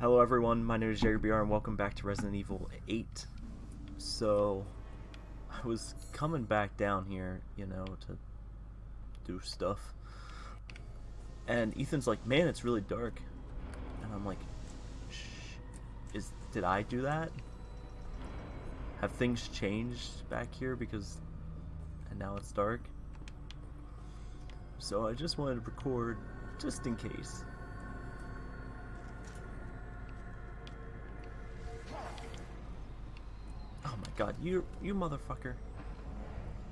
Hello everyone, my name is Jerry BR and welcome back to Resident Evil 8. So, I was coming back down here, you know, to do stuff. And Ethan's like, man, it's really dark. And I'm like, Shh, is, did I do that? Have things changed back here because, and now it's dark? So I just wanted to record, just in case. God, you you motherfucker.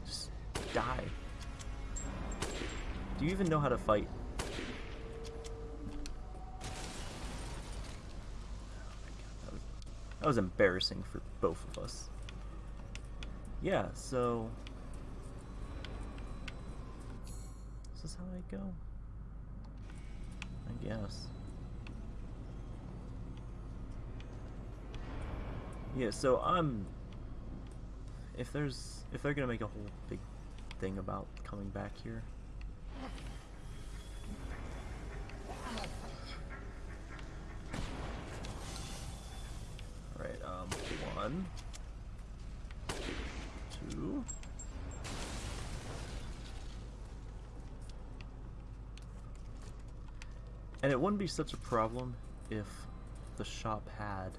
Just die. Do you even know how to fight? That was, embarrassing for both of us. Yeah, so... This is this how I go? I guess. Yeah, so I'm if there's if they're gonna make a whole big thing about coming back here. Alright, um, one, two, and it wouldn't be such a problem if the shop had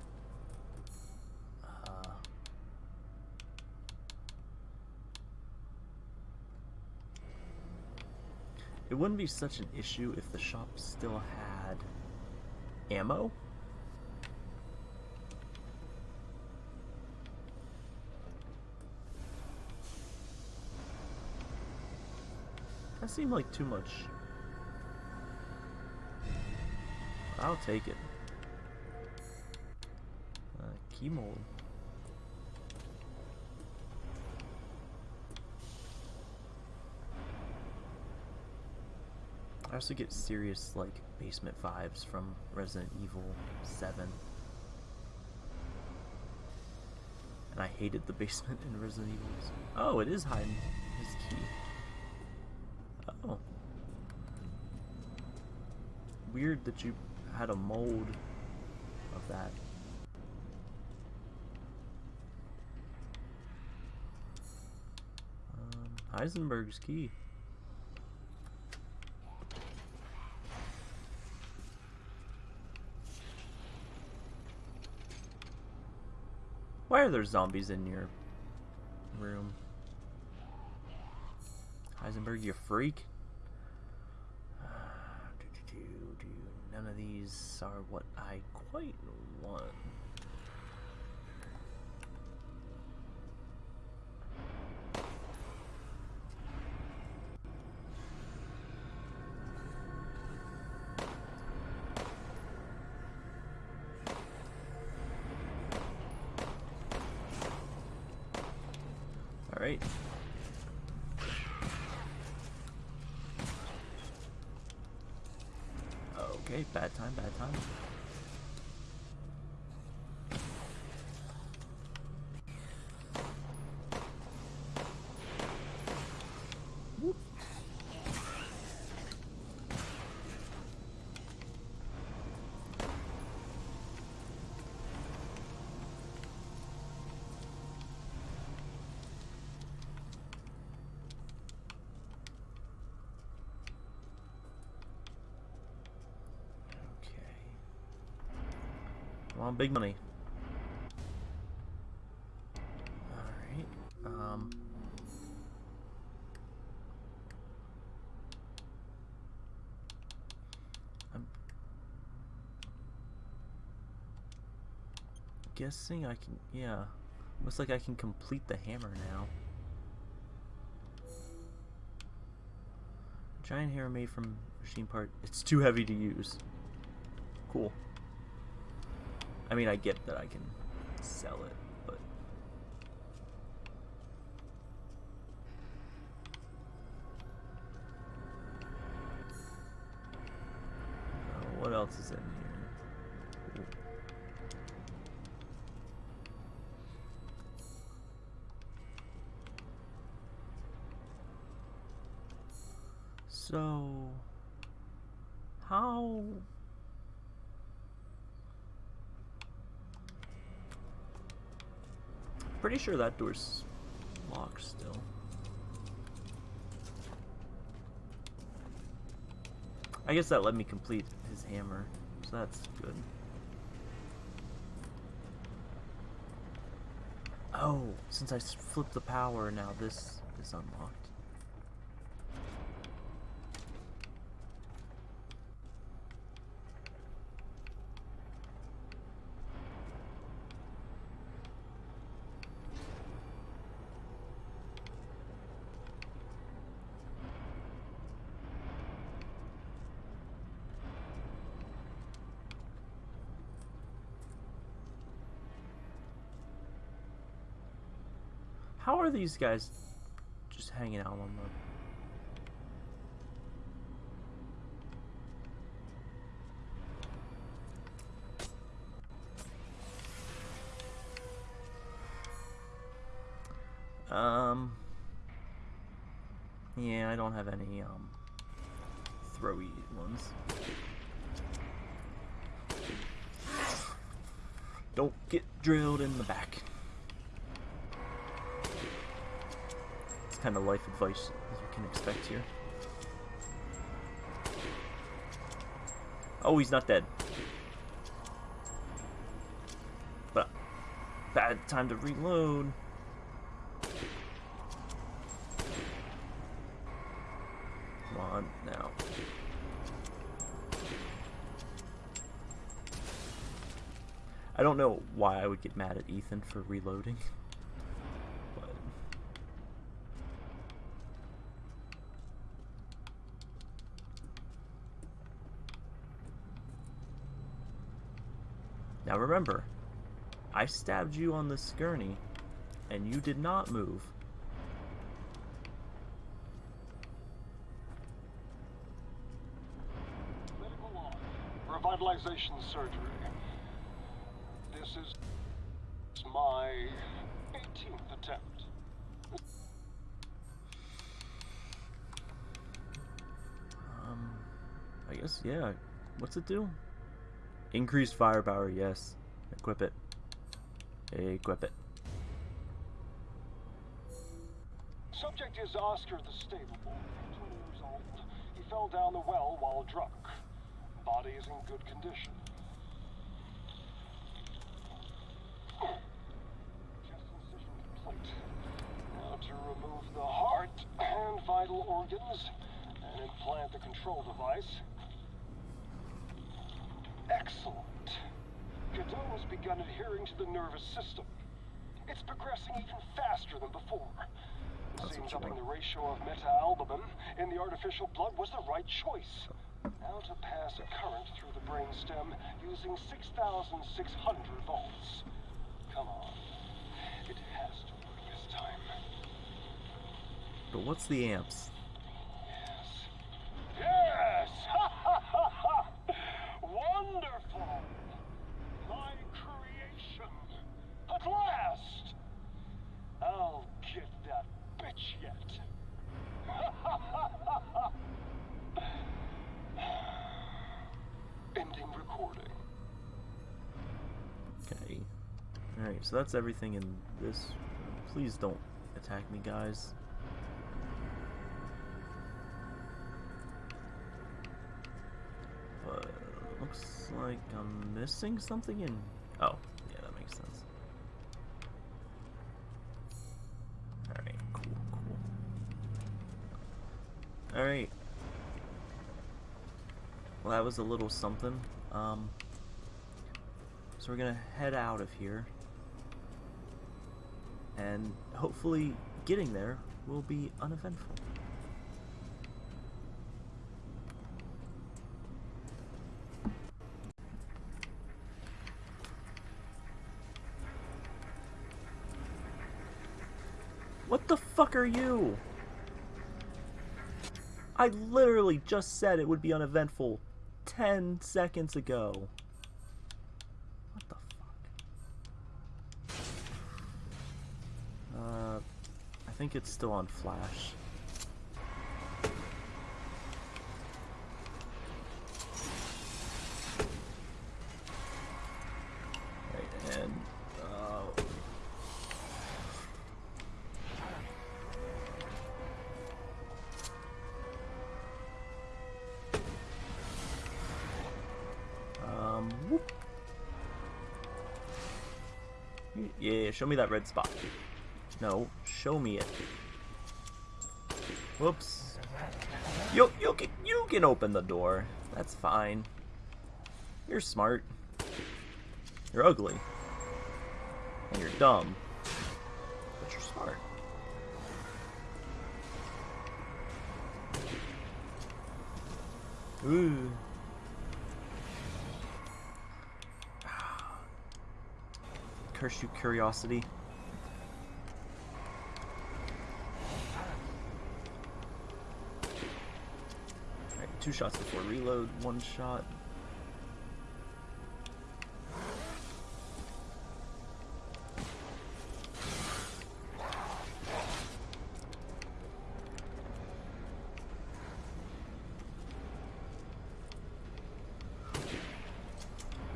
It wouldn't be such an issue if the shop still had ammo. That seemed like too much. I'll take it. Uh, key mold. I also get serious, like, basement vibes from Resident Evil 7. And I hated the basement in Resident Evil. Oh, it is hiding his key. Oh. Weird that you had a mold of that. Um, Heisenberg's key. Why are there zombies in your room? Heisenberg, you freak. None of these are what I quite want. Okay, bad time, bad time. Whoop. Okay. Come on, big money. Alright. Um. I'm guessing I can, yeah. Looks like I can complete the hammer now. Giant hammer made from machine part. It's too heavy to use. Cool. I mean, I get that I can sell it, but... Uh, what else is in here? Pretty sure that door's locked still. I guess that let me complete his hammer, so that's good. Oh, since I flipped the power, now this is unlocked. How are these guys just hanging out on the Um. Yeah, I don't have any um throwy ones. Don't get drilled in the back. Kind of life advice as you can expect here. Oh, he's not dead. But bad time to reload. Come on now. I don't know why I would get mad at Ethan for reloading. But Now remember, I stabbed you on the gurney, and you did not move. Medical law. Revitalization surgery. This is my 18th attempt. Um, I guess, yeah. What's it do? Increased firepower, yes. Equip it. Equip it. Subject is Oscar the Stable Boy, 20 years old. He fell down the well while drunk. Body is in good condition. Chest incision complete. Now to remove the heart and vital organs and implant the control device. Excellent. Cadou has begun adhering to the nervous system. It's progressing even faster than before. That's Seems upping the ratio of meta-albumin in the artificial blood was the right choice. Now to pass a current through the brainstem using 6,600 volts. Come on. It has to work this time. But what's the amps? Yes. Yes! Wonderful! My creation! At last! I'll get that bitch yet. Ending recording. Okay. Alright, so that's everything in this. Please don't attack me, guys. But looks like I'm missing something in. Oh, yeah, that makes sense. Alright, cool, cool. Alright. Well, that was a little something. Um, so we're gonna head out of here. And hopefully getting there will be uneventful. What the fuck are you? I literally just said it would be uneventful 10 seconds ago. think it's still on flash. Uh, um, show me that red spot. No show me it. Whoops. You, you, can, you can open the door. That's fine. You're smart. You're ugly. And you're dumb. But you're smart. Ooh. Curse you, curiosity. Alright, two shots before reload, one shot.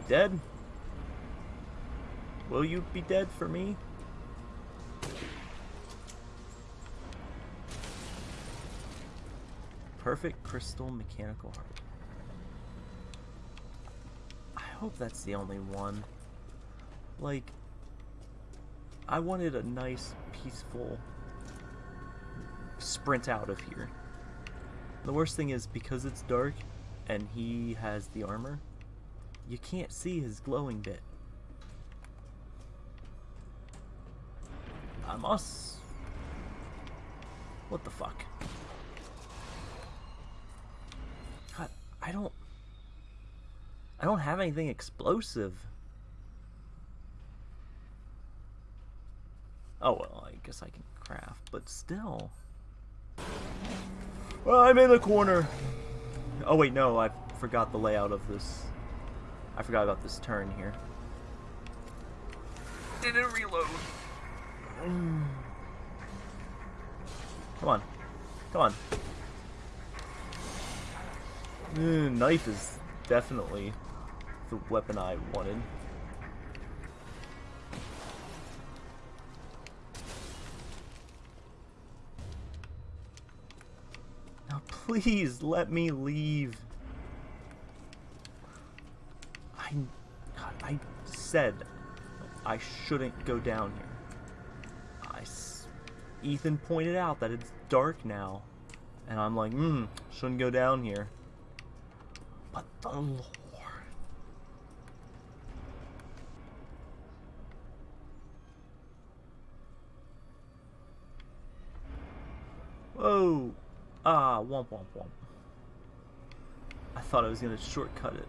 dead? Will you be dead for me? Perfect crystal mechanical heart. I hope that's the only one. Like, I wanted a nice, peaceful sprint out of here. The worst thing is because it's dark and he has the armor, you can't see his glowing bit. Must... What the fuck? God, I don't... I don't have anything explosive. Oh, well, I guess I can craft, but still. Well, I'm in the corner. Oh, wait, no, I forgot the layout of this. I forgot about this turn here. Didn't reload. Come on. Come on. Mm, knife is definitely the weapon I wanted. Now please let me leave. I, God, I said I shouldn't go down here. I, Ethan pointed out that it's dark now. And I'm like, hmm, shouldn't go down here. The Lord. Whoa! Ah, womp womp womp. I thought I was gonna shortcut it.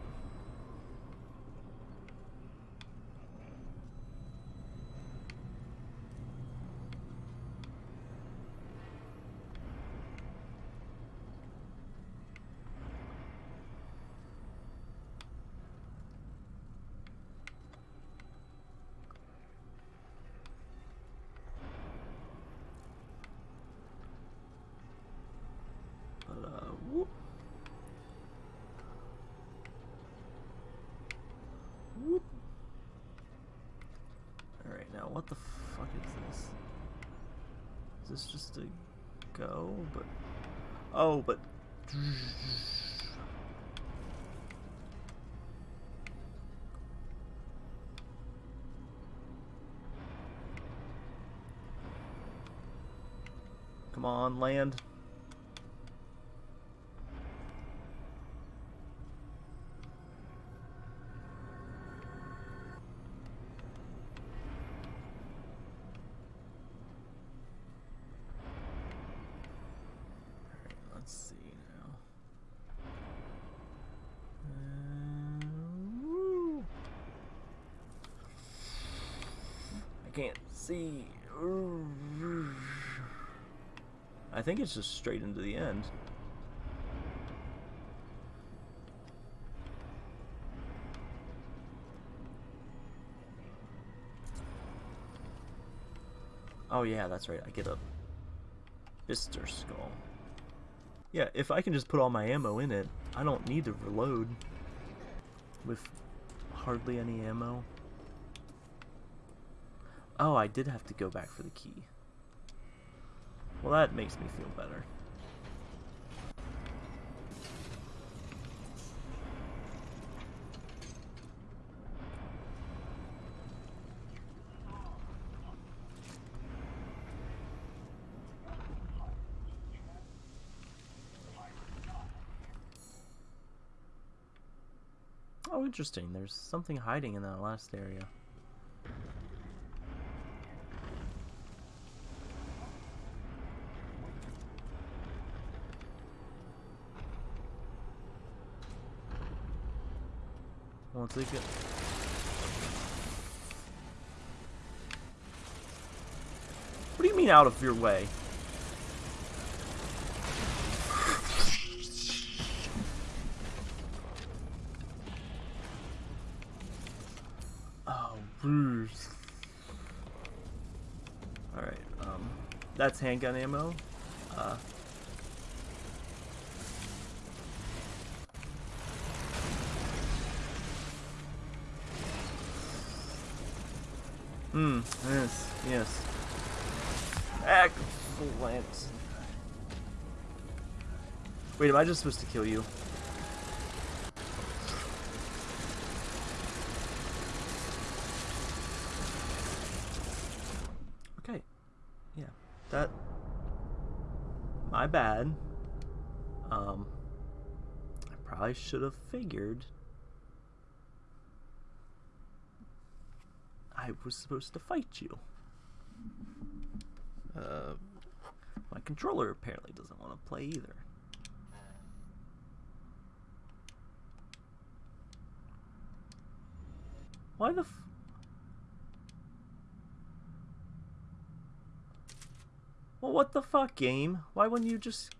what the fuck is this? Is this just a go? But oh, but Come on, land. Uh, can't see. I think it's just straight into the end. Oh yeah, that's right. I get a Bister Skull. Yeah, if I can just put all my ammo in it, I don't need to reload with hardly any ammo. Oh, I did have to go back for the key. Well, that makes me feel better. Oh, interesting. There's something hiding in that last area. What do you mean out of your way? Oh. Alright, um, that's handgun ammo. Uh, Hmm, yes, yes. Excellent. Wait, am I just supposed to kill you? Okay. Yeah. That... My bad. Um... I probably should have figured I was supposed to fight you. Uh, my controller apparently doesn't want to play either. Why the f- Well, what the fuck, game? Why wouldn't you just...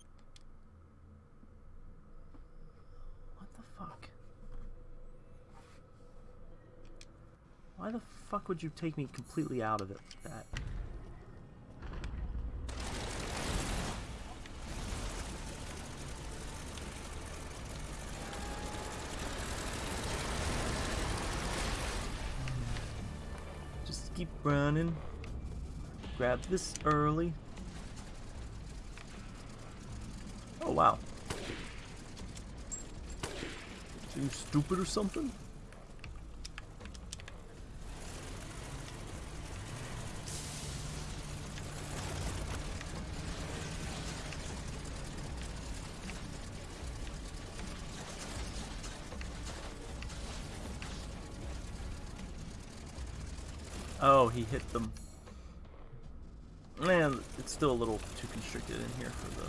What the fuck? Why the fuck would you take me completely out of it like that? Just keep running. Grab this early. Oh wow. you stupid or something? Oh, he hit them. Man, it's still a little too constricted in here for the...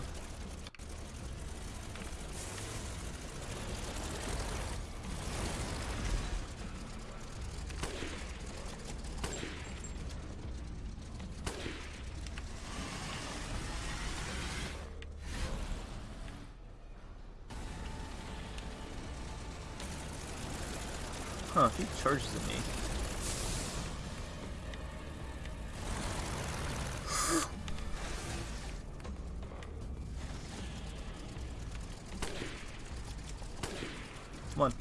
Huh, he charges at me. Come on.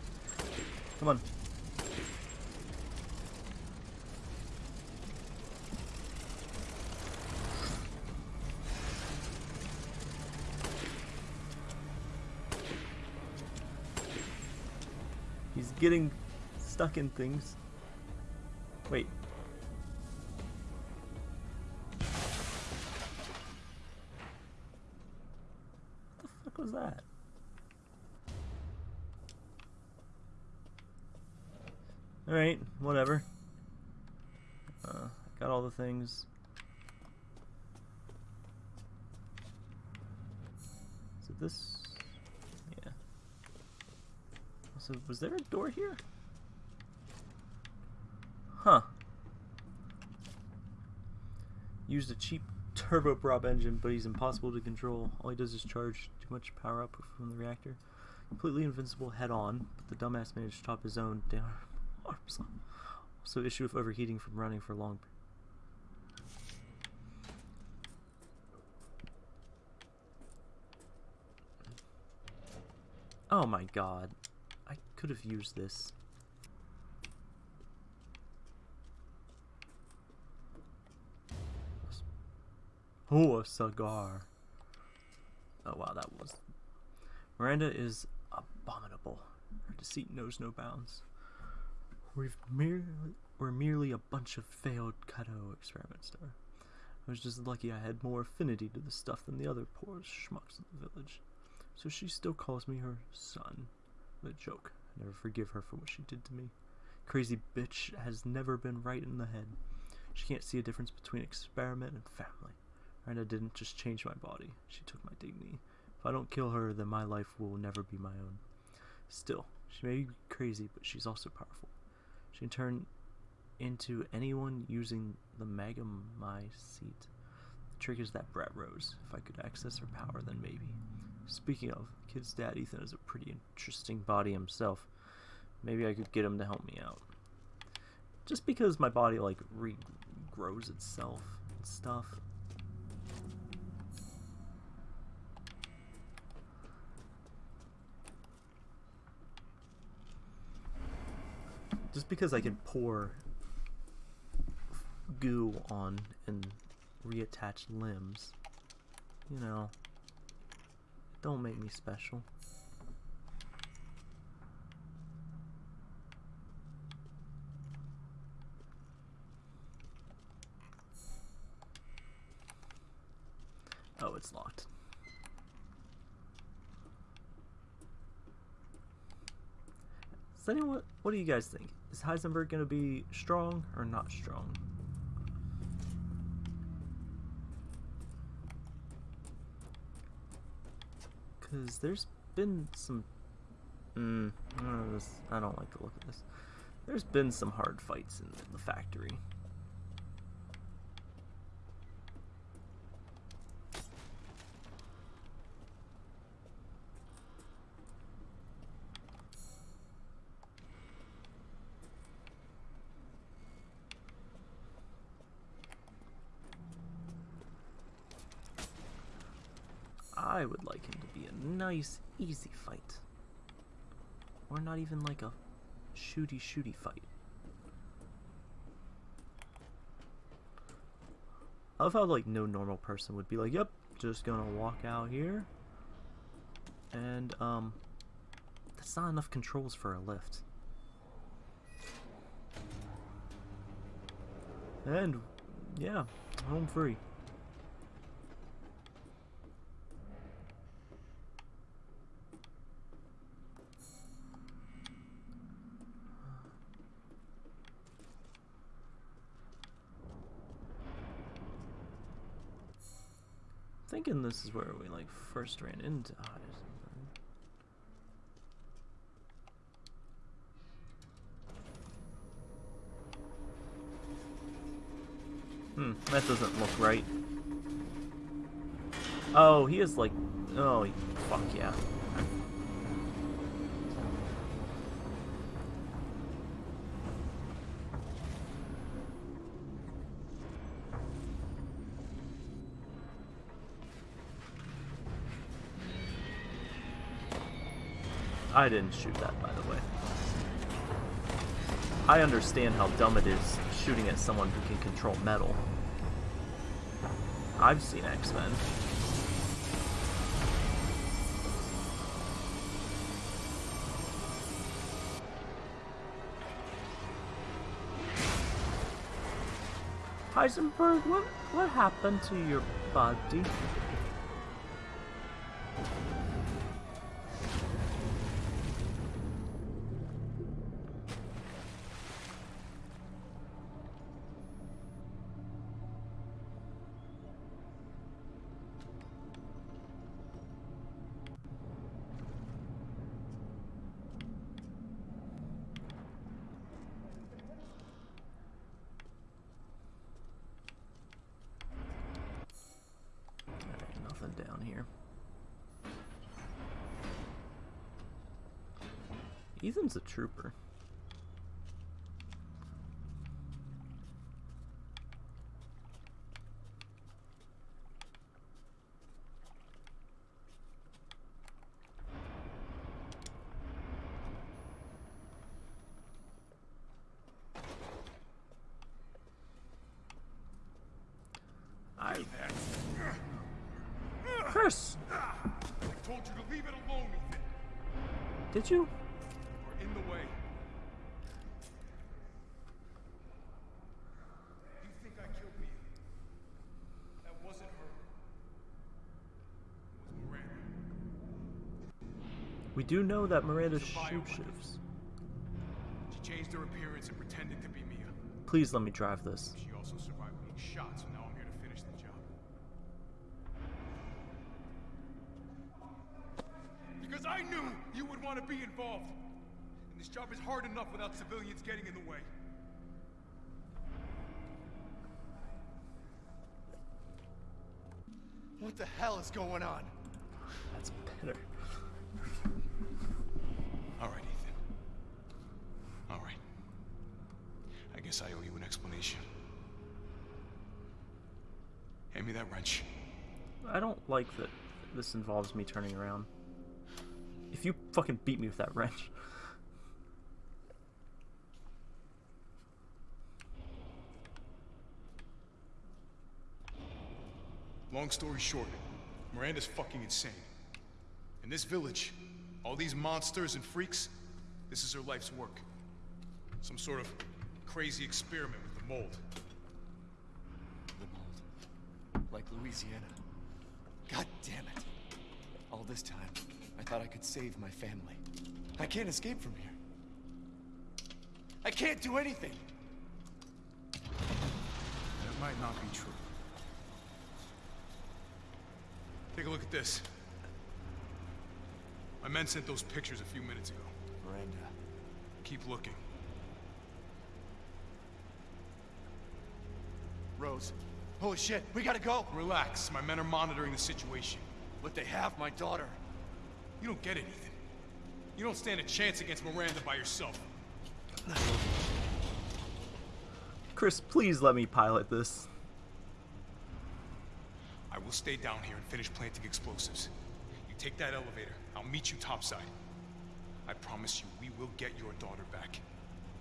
Come on. He's getting stuck in things. Wait. What the fuck was that? Alright, whatever. Uh, got all the things. Is it this? Yeah. So, was there a door here? Huh. Used a cheap turboprop engine, but he's impossible to control. All he does is charge too much power output from the reactor. Completely invincible head on, but the dumbass managed to top his own down arms. Also issue with overheating from running for long. Oh my god. I could have used this. Oh, a cigar. Oh wow, that was... Miranda is abominable. Her deceit knows no bounds. We've merely, we're merely a bunch of failed Cadou experiments there. I was just lucky I had more affinity to the stuff than the other poor schmucks in the village. So she still calls me her son. The joke, I never forgive her for what she did to me. Crazy bitch has never been right in the head. She can't see a difference between experiment and family. Miranda didn't just change my body, she took my dignity. If I don't kill her, then my life will never be my own. Still, she may be crazy, but she's also powerful. She can turn into anyone using the Megamycete. The trick is that Brat Rose. If I could access her power, then maybe. Speaking of, kid's dad Ethan has a pretty interesting body himself. Maybe I could get him to help me out. Just because my body like regrows itself and stuff. Just because I can pour goo on and reattach limbs, you know, don't make me special. Oh, it's locked. Does anyone, what do you guys think? Is Heisenberg going to be strong or not strong? Because there's been some... Mm, I don't like to look at this. There's been some hard fights in the factory. I would like him to be a nice, easy fight. Or not even like a shooty shooty fight. I love how like no normal person would be like, yep, just gonna walk out here. And um that's not enough controls for a lift. And yeah, home free. Thinking this is where we like first ran into Heisenberg. Hmm, that doesn't look right. Oh, he is like, oh, fuck yeah. I didn't shoot that, by the way. I understand how dumb it is shooting at someone who can control metal. I've seen X-Men. Heisenberg, what what happened to your body? down here. Ethan's a trooper. Chris! I told you to leave it alone. Did you? You're in the way. You think I killed Mia? That wasn't her. It was Miranda. We do know that Miranda She's a shoot shifts. her appearance and pretended to be Mia. Please let me drive this. She also survived being shot, so now I'm here to finish the job. Because I knew you would want to be involved. And this job is hard enough without civilians getting in the way. What the hell is going on? That's better. All right, Ethan. All right. I guess I owe you an explanation. Hand me that wrench. I don't like that this involves me turning around. If you fucking beat me with that wrench. Long story short, Miranda's fucking insane. In this village, all these monsters and freaks, this is her life's work. Some sort of crazy experiment with the mold. The mold. Like Louisiana. God damn it. All this time, I thought I could save my family. I can't escape from here. I can't do anything. That might not be true. Take a look at this. My men sent those pictures a few minutes ago. Miranda. Keep looking. Rose. Holy shit, we gotta go! Relax. My men are monitoring the situation. But they have my daughter. You don't get it, Ethan. You don't stand a chance against Miranda by yourself. Chris, please let me pilot this. I will stay down here and finish planting explosives. You take that elevator. I'll meet you topside. I promise you, we will get your daughter back.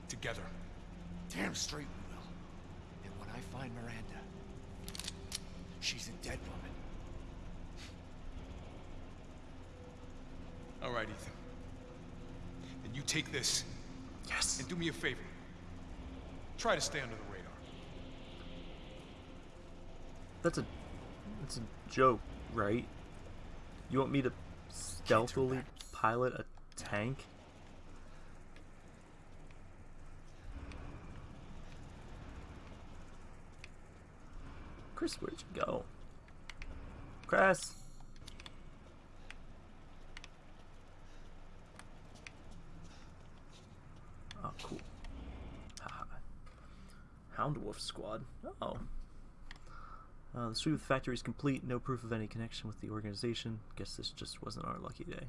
Together. Damn straight we will. And when I find Miranda, she's a dead woman. All right, Ethan. Then you take this Yes. and do me a favor. Try to stay under the radar. That's a that's a joke, right? You want me to stealthily pilot a tank? Chris, where'd you go? Chris! Oh, cool. Haha. Hound Wolf Squad. Oh. Uh, the sweep of the factory is complete. No proof of any connection with the organization. Guess this just wasn't our lucky day.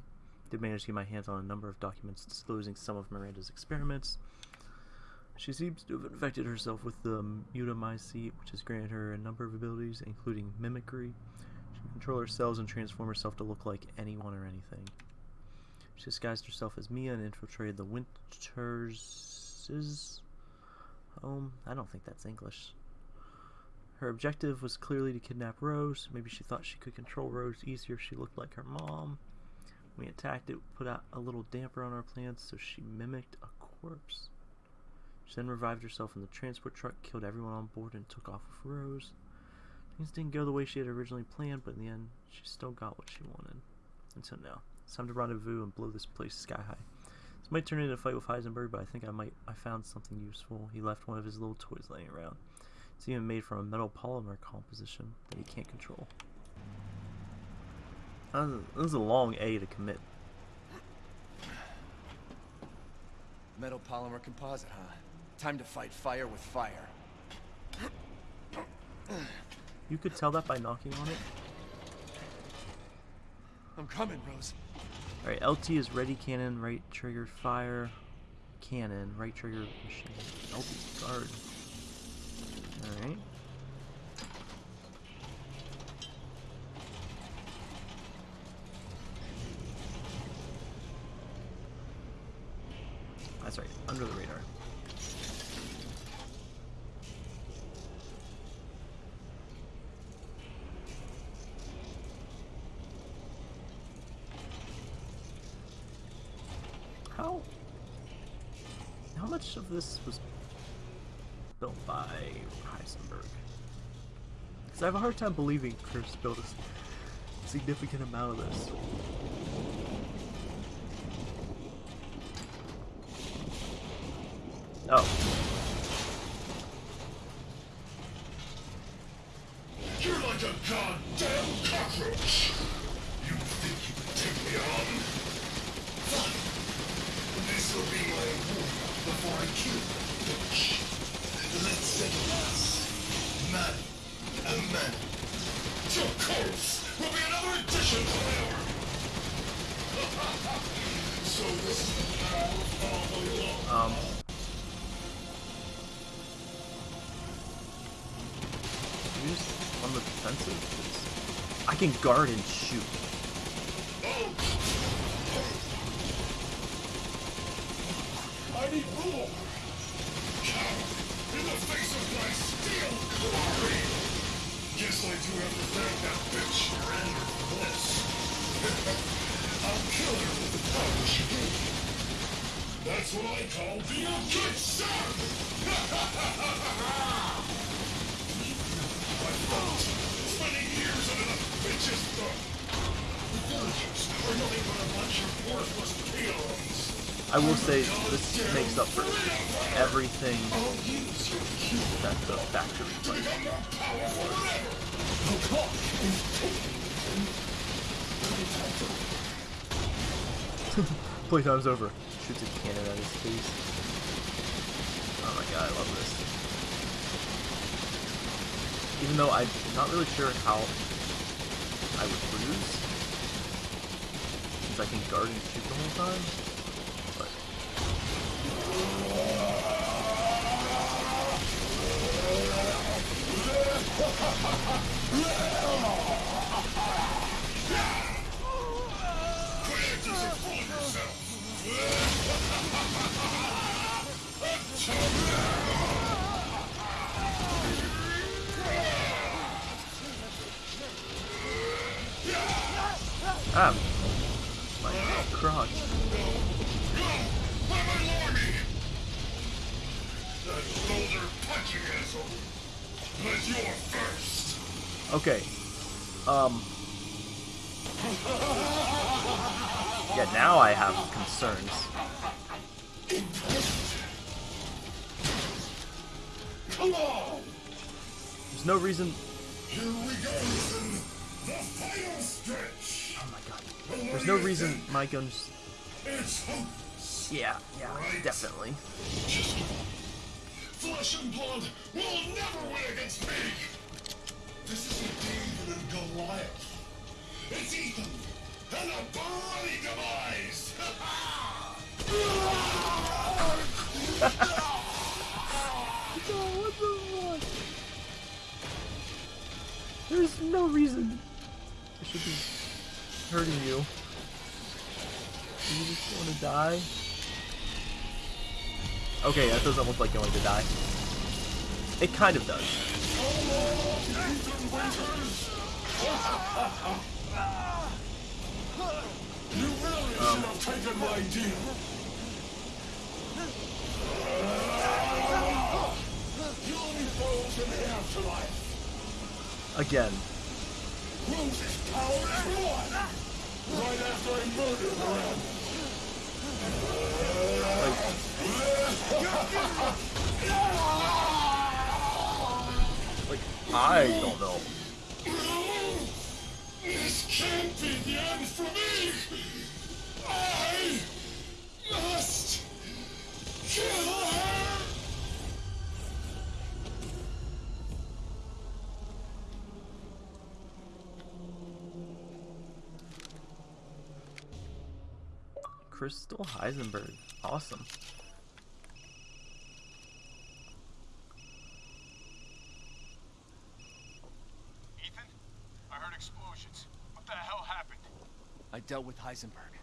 Did manage to get my hands on a number of documents disclosing some of Miranda's experiments. She seems to have infected herself with the mutamycete, which has granted her a number of abilities, including mimicry. She can control her cells and transform herself to look like anyone or anything. She disguised herself as Mia and infiltrated the Winters' home. I don't think that's English. Her objective was clearly to kidnap Rose. Maybe she thought she could control Rose easier if she looked like her mom. We attacked it, put out a little damper on our plans, so she mimicked a corpse. She then revived herself in the transport truck, killed everyone on board, and took off with Rose. Things didn't go the way she had originally planned, but in the end, she still got what she wanted. Until now. It's time to rendezvous and blow this place sky high. This might turn into a fight with Heisenberg, but I think I might I found something useful. He left one of his little toys laying around. It's even made from a metal polymer composition that he can't control. This is a long A to commit. Metal polymer composite, huh? Time to fight fire with fire. You could tell that by knocking on it. I'm coming, Rose. Alright, LT is ready cannon, right trigger fire, cannon, right trigger machine. LT guard. Alright. That's right, under the radar. How how much of this was built by Heisenberg? Because I have a hard time believing Chris built a significant amount of this. Guard and shoot. I need! Coward! In the face of my steel glory! Guess I do have to thank that bitch for this. I'll kill her with the power she gave me. That's what I call being a good son! I the. The villagers are nothing but a bunch of worthless peons. I will say this makes up for everything that the factory fight. Playtime's over. Shoots a cannon at his face. Oh my god, I love this. Even though I'm not really sure how I would lose, since I can guard and shoot the whole time. But ah, my crotch. Okay. Um. Yeah, now I have concerns. There's no reason. Here we go! The final stretch! My god. There's no reason my guns. It's hopeless! Yeah, yeah, definitely. Just give up. Flesh and blood will never win against me! This isn't David and Goliath. It's Ethan and a bloody demise! what? There's no reason I should be hurting you. You just want to die? Okay, that doesn't look like going to die. It kind of does. You really should have taken my deal! You only fools in the afterlife! Again. Power one! Right after I murdered Miranda! Like, I don't know. Crystal Heisenberg. Awesome. Ethan? I heard explosions. What the hell happened? I dealt with Heisenberg.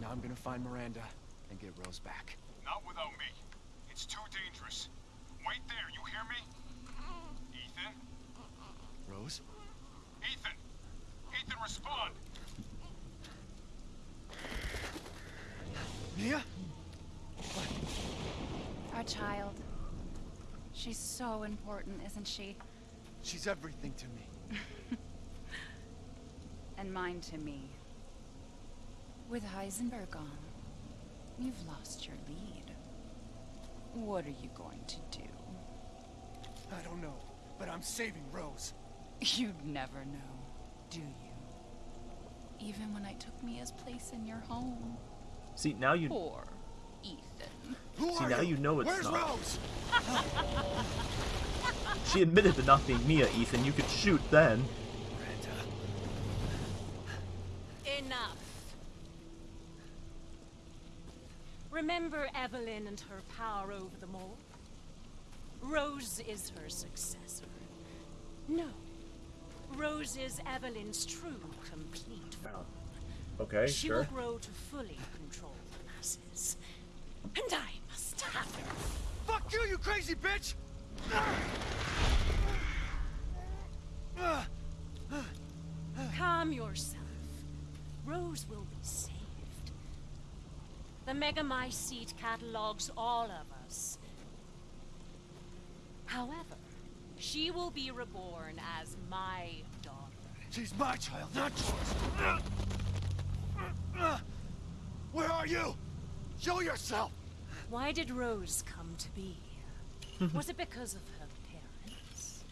Now I'm gonna find Miranda and get Rose back. Not without me. It's too dangerous. Wait there, you hear me? Ethan? Rose? Ethan! Ethan, respond! Mia? Our child. She's so important, isn't she? She's everything to me. And mine to me. With Heisenberg gone, you've lost your lead. What are you going to do? I don't know, but I'm saving Rose. You'd never know, do you? Even when I took Mia's place in your home. See, now you Poor Ethan. See, now you know it's Where's not. Rose? She admitted to not being Mia, Ethan. You could shoot then. Enough. Remember Evelyn and her power over them all? Rose is her successor. No. Rose is Evelyn's true, complete form. Okay, She will grow to fully control the masses. And I must have her. Fuck you, you crazy bitch! Calm yourself. Rose will be saved. The Megamycete catalogs all of us. However, she will be reborn as my daughter. She's my child, not yours. Where are you? Show yourself! Why did Rose come to be? Here? Was it because of her parents?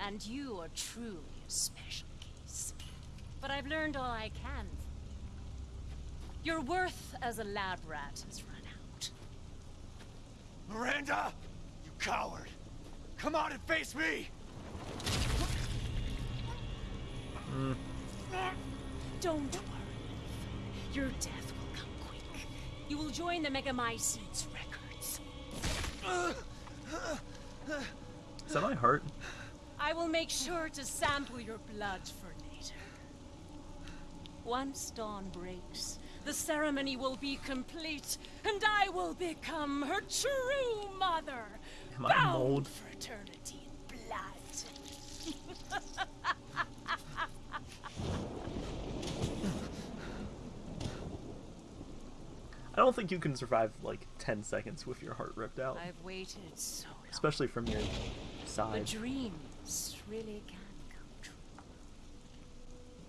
And you are truly a special case. But I've learned all I can. Your worth as a lab rat has run out. Miranda! You coward! Come out and face me! Don't worry. Your death will come quick. You will join the Megamycete's records. Is that my heart? I will make sure to sample your blood for later. Once dawn breaks, the ceremony will be complete, and I will become her true mother. Am I bound mold? for eternity in blood. I don't think you can survive like 10 seconds with your heart ripped out. I've waited so long. Especially from your side. side. dreams really can come true.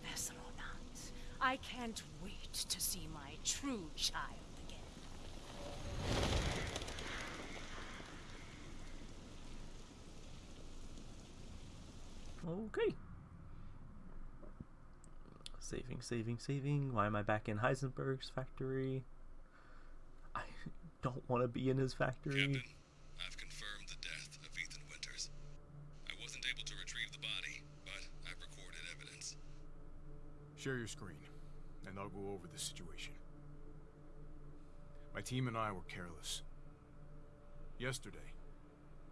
Vessel or not, I can't wait to see my true child again. Okay. Saving, saving, saving. Why am I back in Heisenberg's factory? I don't want to be in his factory. Captain, I've confirmed the death of Ethan Winters. I wasn't able to retrieve the body, but I've recorded evidence. Share your screen, and I'll go over the situation. My team and I were careless. Yesterday,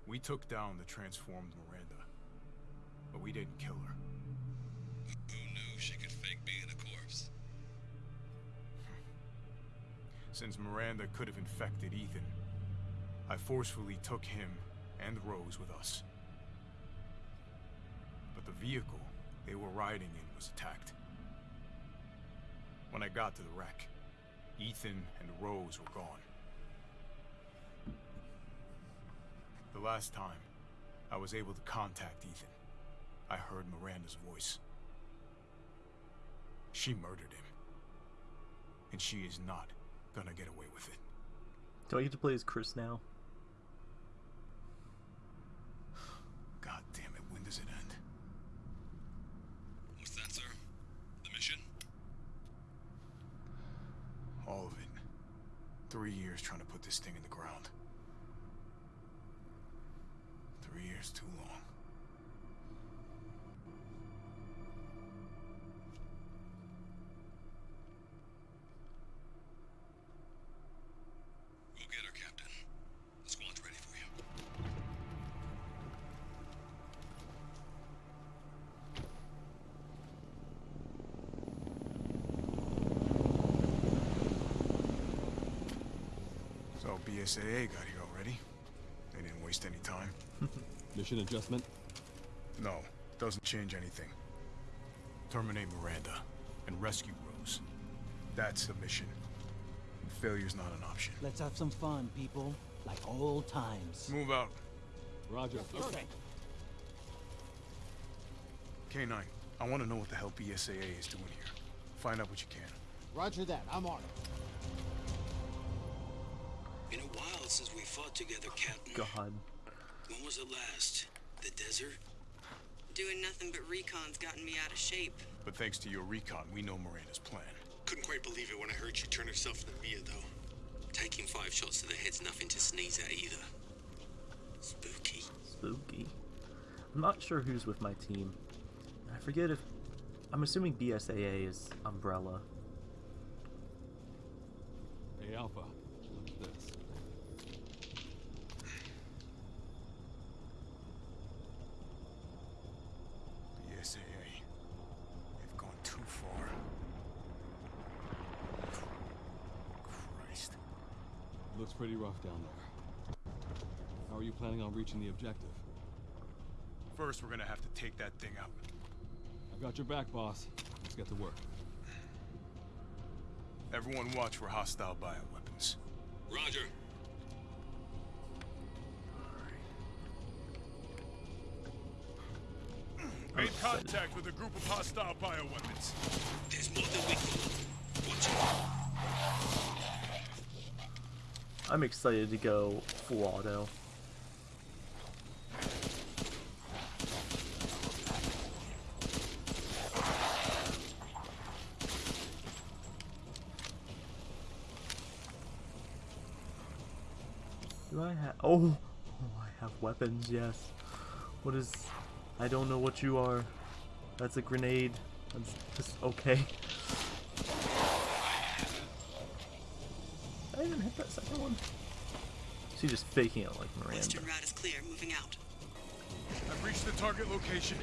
we took down the transformed Miranda, but we didn't kill her. Since Miranda could have infected Ethan, I forcefully took him and Rose with us. But the vehicle they were riding in was attacked. When I got to the wreck, Ethan and Rose were gone. The last time I was able to contact Ethan, I heard Miranda's voice. She murdered him. And she is not gonna get away with it. Do I get to play as Chris now? God damn it, when does it end? What's that, sir? The mission? All of it. Three years trying to put this thing in the ground. Three years too long. So BSAA got here already. They didn't waste any time. Mission adjustment? No, doesn't change anything. Terminate Miranda and rescue Rose. That's the mission. And failure's not an option. Let's have some fun, people. Like old times. Move out. Roger. Okay. Canino, I want to know what the hell BSAA is doing here. Find out what you can. Roger that. I'm on it. Since we fought together, Captain. God. When was it last? The desert? Doing nothing but recon's gotten me out of shape. But thanks to your recon, we know Miranda's plan. Couldn't quite believe it when I heard she turned herself into Mia, though. Taking five shots to the head's nothing to sneeze at either. Spooky. Spooky. I'm not sure who's with my team. I forget if. I'm assuming BSAA is Umbrella. Hey, Alpha. Look at this. The SAA. They've gone too far. Christ. Looks pretty rough down there. How are you planning on reaching the objective? First, we're gonna have to take that thing out. I've got your back, boss. Let's get to work. Everyone watch for hostile bioweapons. Roger. Made contact with a group of hostile bioweapons. There's more than we thought. Watch out. I'm excited to go full auto. Do I have? Oh, oh, I have weapons. Yes. What is? I don't know what you are. That's a grenade. That's just okay. I even hit that second one? She's just faking it like Miranda. Western route is clear, moving out. I've reached the target location.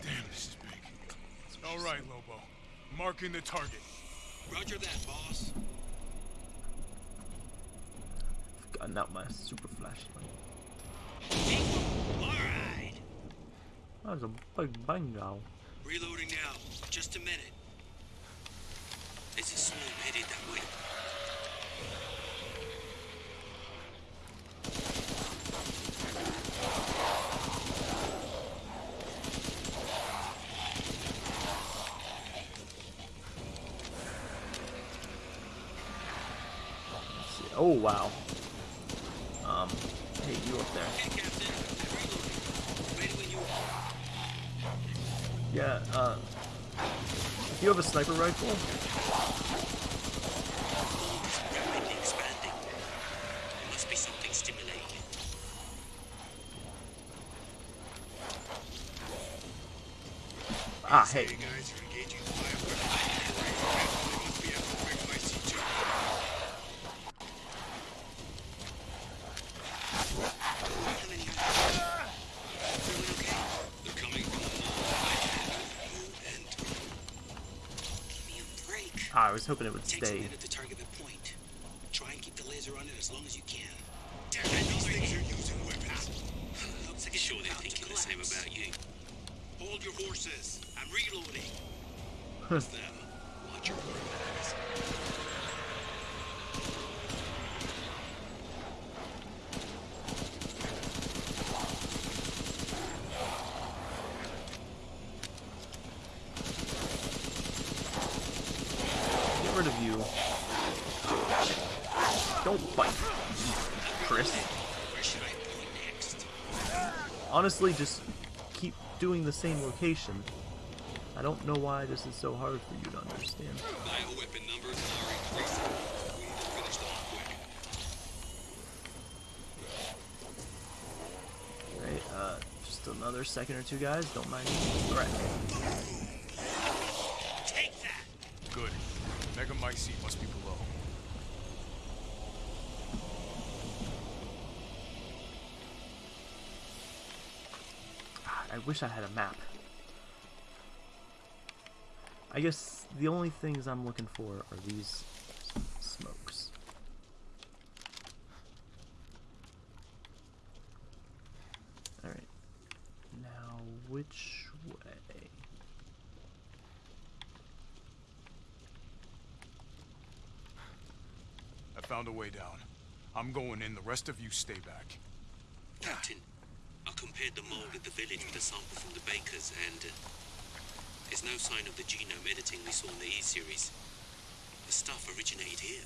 Damn, this is big. All right, Lobo. Marking the target. Roger that, boss. I've Gotten out my super flashlight. Alright. That was a big bingo. Reloading now. Just a minute. There's a swarm headed that way. Let's see. Oh wow. Um, hey, you up there? Hey, Captain. I'm reloading. Ready when you are. Yeah. Uh, you have a sniper rifle, rapidly expanding. There must be something stimulating ah, hey. Hey guys, you're engaging the bioweapon. They must be at the quick IC2. How many are there? Everyone okay? They're coming from the north. You and Give me a break. Ah, I was hoping it would stay. minute to target the point. Try and keep the laser on it as long as you can. Damn it, these things are using weapons. Looks like it's sure they're about to thinking the same collapse. about you. Hold your horses. I'm reloading. It's them. Watch your quarterbacks. Get rid of you. Don't bite, Chris. Where should I point next? Honestly, just keep doing the same location. I don't know why this is so hard for you to understand. Bioweapon numbers are increasing. We need to finish them off quick. Right, uh, just another second or two, guys. Don't mind me. Alright. Take that! Good. Mega Mycete must be below. God, I wish I had a map. I guess the only things I'm looking for are these smokes. Alright. Now, which way? I found a way down. I'm going in, the rest of you stay back. The village with a sample from the bakers, and uh, there's no sign of the genome editing we saw in the E-series. The stuff originated here.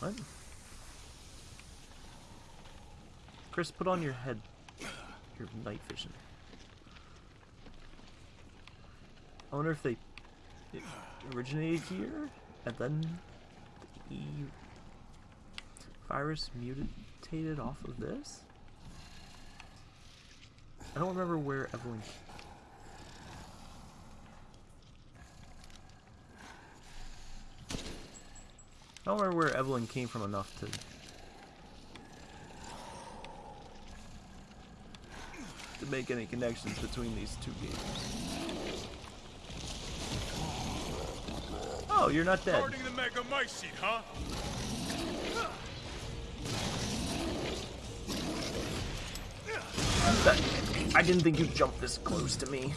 What? Chris, put on your head your night vision. I wonder if they originated here and then the E virus mutated off of this. I don't remember where Evelyn. I don't remember where Evelyn came from enough to to make any connections between these two games. Oh, you're not dead. Guarding the Megamycete, huh? That, I didn't think you'd jump this close to me.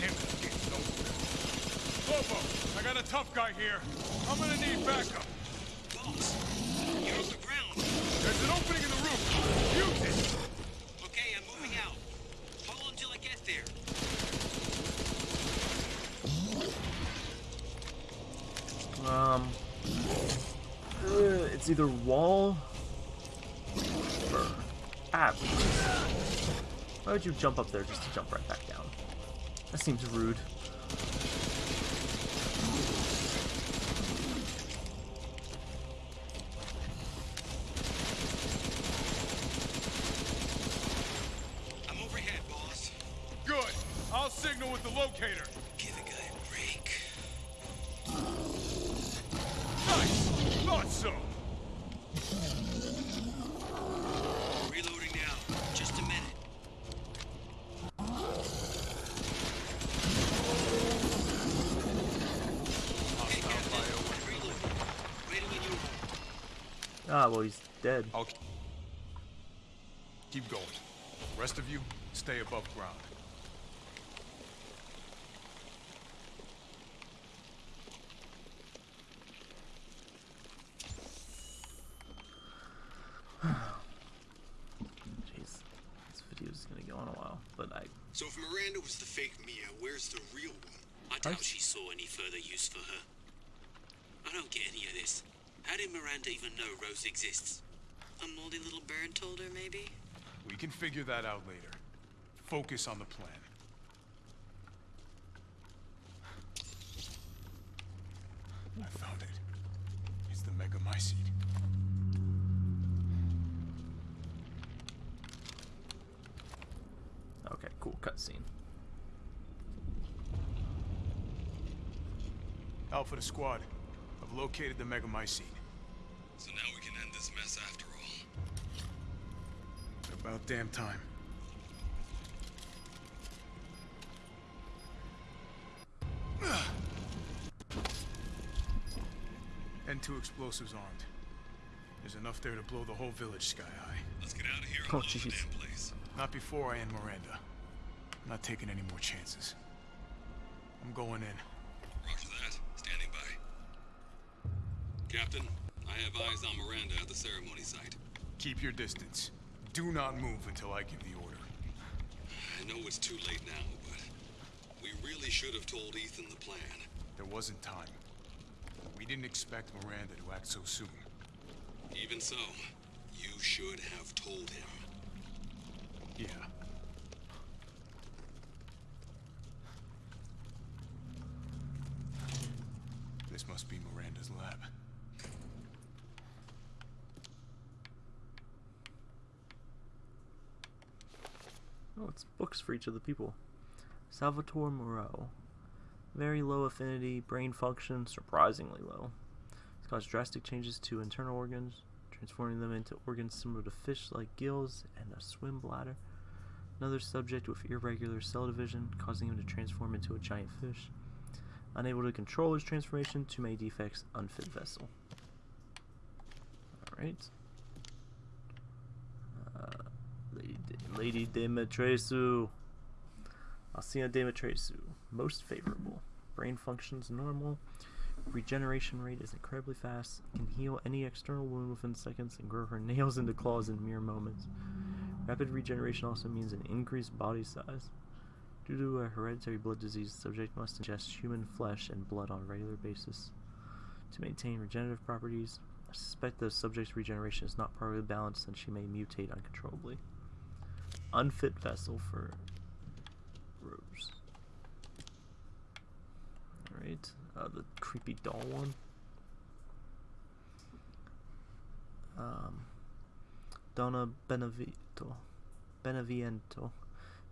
I'm getting nowhere. Lobo, I got a tough guy here. I'm gonna need backup. Boss, you're on the ground. There's an opening in the roof. Use it. Okay, I'm moving out. Hold on till I get there. Um, uh, it's either wall or ah. Why would you jump up there just to jump right back down? That seems rude. Dead. I'll keep going. The rest of you, stay above ground. Jeez, this video is gonna go on a while, but I So if Miranda was the fake Mia, where's the real one? I doubt she saw any further use for her. I don't get any of this. How did Miranda even know Rose exists? A moldy little bird told her, maybe? We can figure that out later. Focus on the plan. I found it. It's the Megamycete. okay, cool cutscene. Alpha to squad. I've located the Megamycete. So now we can end this mess after all. About damn time. And two explosives armed. There's enough there to blow the whole village sky high. Let's get out of here and Oh, the jeez. damn place. Not before I end Miranda. I'm not taking any more chances. I'm going in. Roger that. Standing by. Captain, I have eyes on Miranda at the ceremony site. Keep your distance. Do not move until I give the order. I know it's too late now, but we really should have told Ethan the plan. There wasn't time. We didn't expect Miranda to act so soon. Even so, you should have told him. Yeah. This must be Miranda's lab. Oh, books for each of the people. Salvatore Moreau. Very low affinity, brain function, surprisingly low. It's caused drastic changes to internal organs, transforming them into organs similar to fish like gills and a swim bladder. Another subject with irregular cell division, causing him to transform into a giant fish. Unable to control his transformation, too many defects, unfit vessel. Alright. Uh, Lady, De- Lady Dimitrescu. Alcina Dimitrescu. Most favorable. Brain functions normal. Regeneration rate is incredibly fast. Can heal any external wound within seconds and grow her nails into claws in mere moments. Rapid regeneration also means an increased body size. Due to a hereditary blood disease, the subject must ingest human flesh and blood on a regular basis. To maintain regenerative properties, I suspect the subject's regeneration is not properly balanced and she may mutate uncontrollably. Unfit vessel for Rose. Alright, uh, the creepy doll one. Um, Donna Benevito. Beneviento.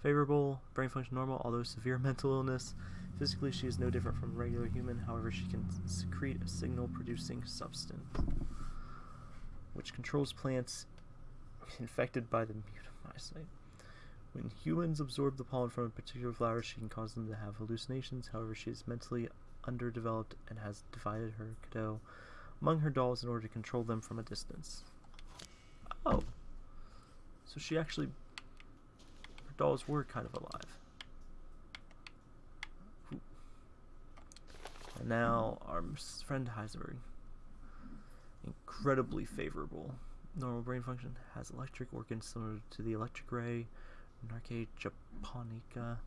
Favorable, brain function normal, although severe mental illness. Physically, she is no different from a regular human, however, she can secrete a signal producing substance which controls plants infected by the mutamycete. When humans absorb the pollen from a particular flower, she can cause them to have hallucinations. However, she is mentally underdeveloped and has divided her Cadou among her dolls in order to control them from a distance. Oh. So she actually. Her dolls were kind of alive. And now our friend Heisenberg. Incredibly favorable. Normal brain function has electric organs similar to the electric ray, Narke japonica.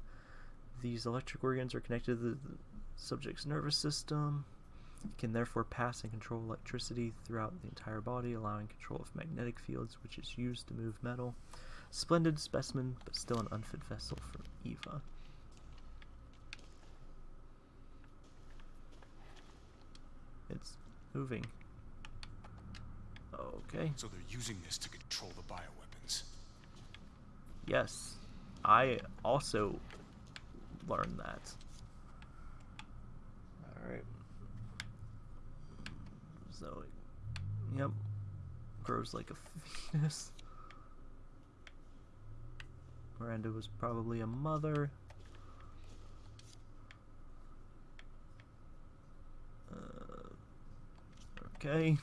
These electric organs are connected to the subject's nervous system, can therefore pass and control electricity throughout the entire body, allowing control of magnetic fields, which is used to move metal. Splendid specimen, but still an unfit vessel for Eva. It's moving. Okay. So they're using this to control the bioweapons. Yes. I also learned that. Alright. So, yep. Grows like a fetus. Miranda was probably a mother. Uh, okay.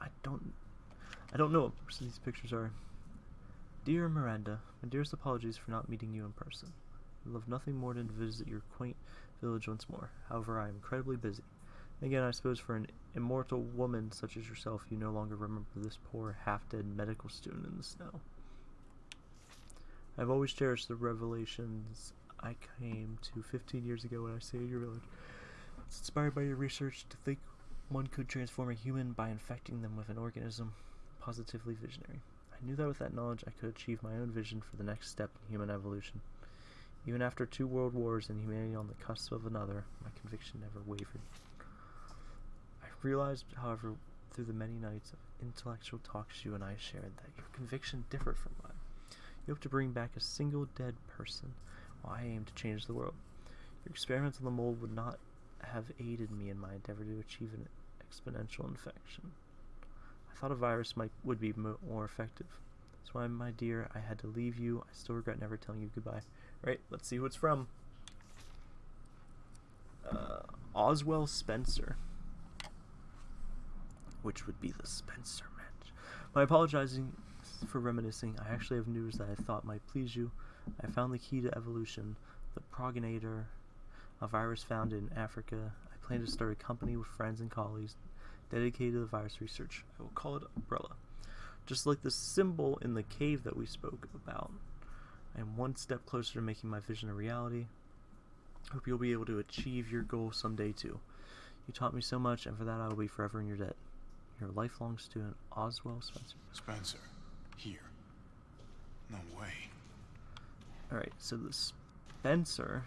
I don't I don't know what of these pictures are. Dear Miranda, my dearest apologies for not meeting you in person. I love nothing more than to visit your quaint village once more. However, I am incredibly busy. Again, I suppose for an immortal woman such as yourself, you no longer remember this poor, half-dead medical student in the snow. I've always cherished the revelations I came to 15 years ago when I stayed in your village. It's inspired by your research to think one could transform a human by infecting them with an organism. Positively visionary. I knew that with that knowledge I could achieve my own vision for the next step in human evolution. Even after two world wars and humanity on the cusp of another, my conviction never wavered. I realized, however, through the many nights of intellectual talks you and I shared, that your conviction differed from mine. You hope to bring back a single dead person, while I aim to change the world. Your experiments on the mold would not have aided me in my endeavor to achieve an exponential infection. Thought a virus might would be more effective. That's why, my dear, I had to leave you. I still regret never telling you goodbye. Right, let's see who it's from. Uh, Oswell Spencer. Which would be the Spencer match. My apologizing for reminiscing, I actually have news that I thought might please you. I found the key to evolution, the progenitor, a virus found in Africa. I plan to start a company with friends and colleagues dedicated to the virus research. I will call it Umbrella. Just like the symbol in the cave that we spoke about. I am one step closer to making my vision a reality. Hope you'll be able to achieve your goal someday too. You taught me so much, and for that I will be forever in your debt. Your lifelong student, Oswell Spencer. Spencer, here. No way. Alright, so the Spencer,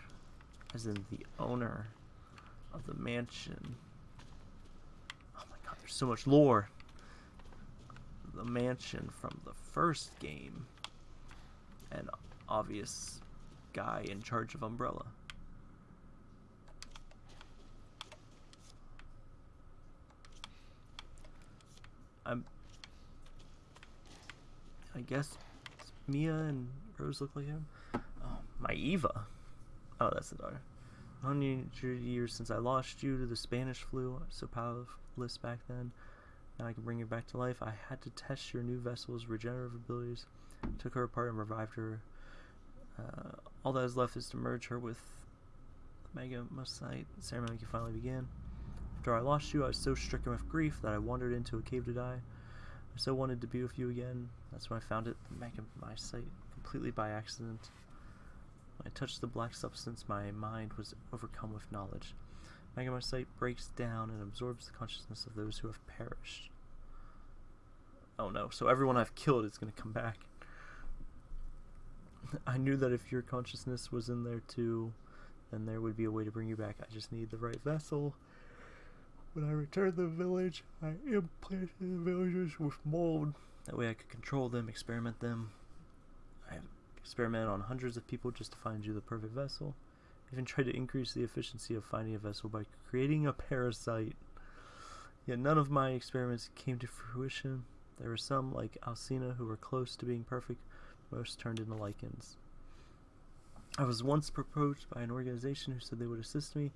as in the owner of the mansion. There's so much lore. The mansion from the first game. An obvious guy in charge of Umbrella. I'm. I guess Mia and Rose look like him. Oh, my Eva. Oh, that's the daughter. 100 years since I lost you to the Spanish flu. So powerless back then. Now I can bring you back to life. I had to test your new vessel's regenerative abilities. Took her apart and revived her. Uh, all that is left is to merge her with Megamycete. The ceremony can finally begin. After I lost you, I was so stricken with grief that I wandered into a cave to die. I so wanted to be with you again. That's when I found it, the my sight, completely by accident. When I touched the black substance, my mind was overcome with knowledge. Megamycete breaks down and absorbs the consciousness of those who have perished. Oh no, so everyone I've killed is going to come back. I knew that if your consciousness was in there too, then there would be a way to bring you back. I just need the right vessel. When I returned to the village, I implanted the villagers with mold. That way I could control them, experiment them. I experimented on hundreds of people just to find you the perfect vessel. Even tried to increase the efficiency of finding a vessel by creating a parasite. Yet none of my experiments came to fruition. There were some, like Alcina, who were close to being perfect. Most turned into lichens. I was once approached by an organization who said they would assist me.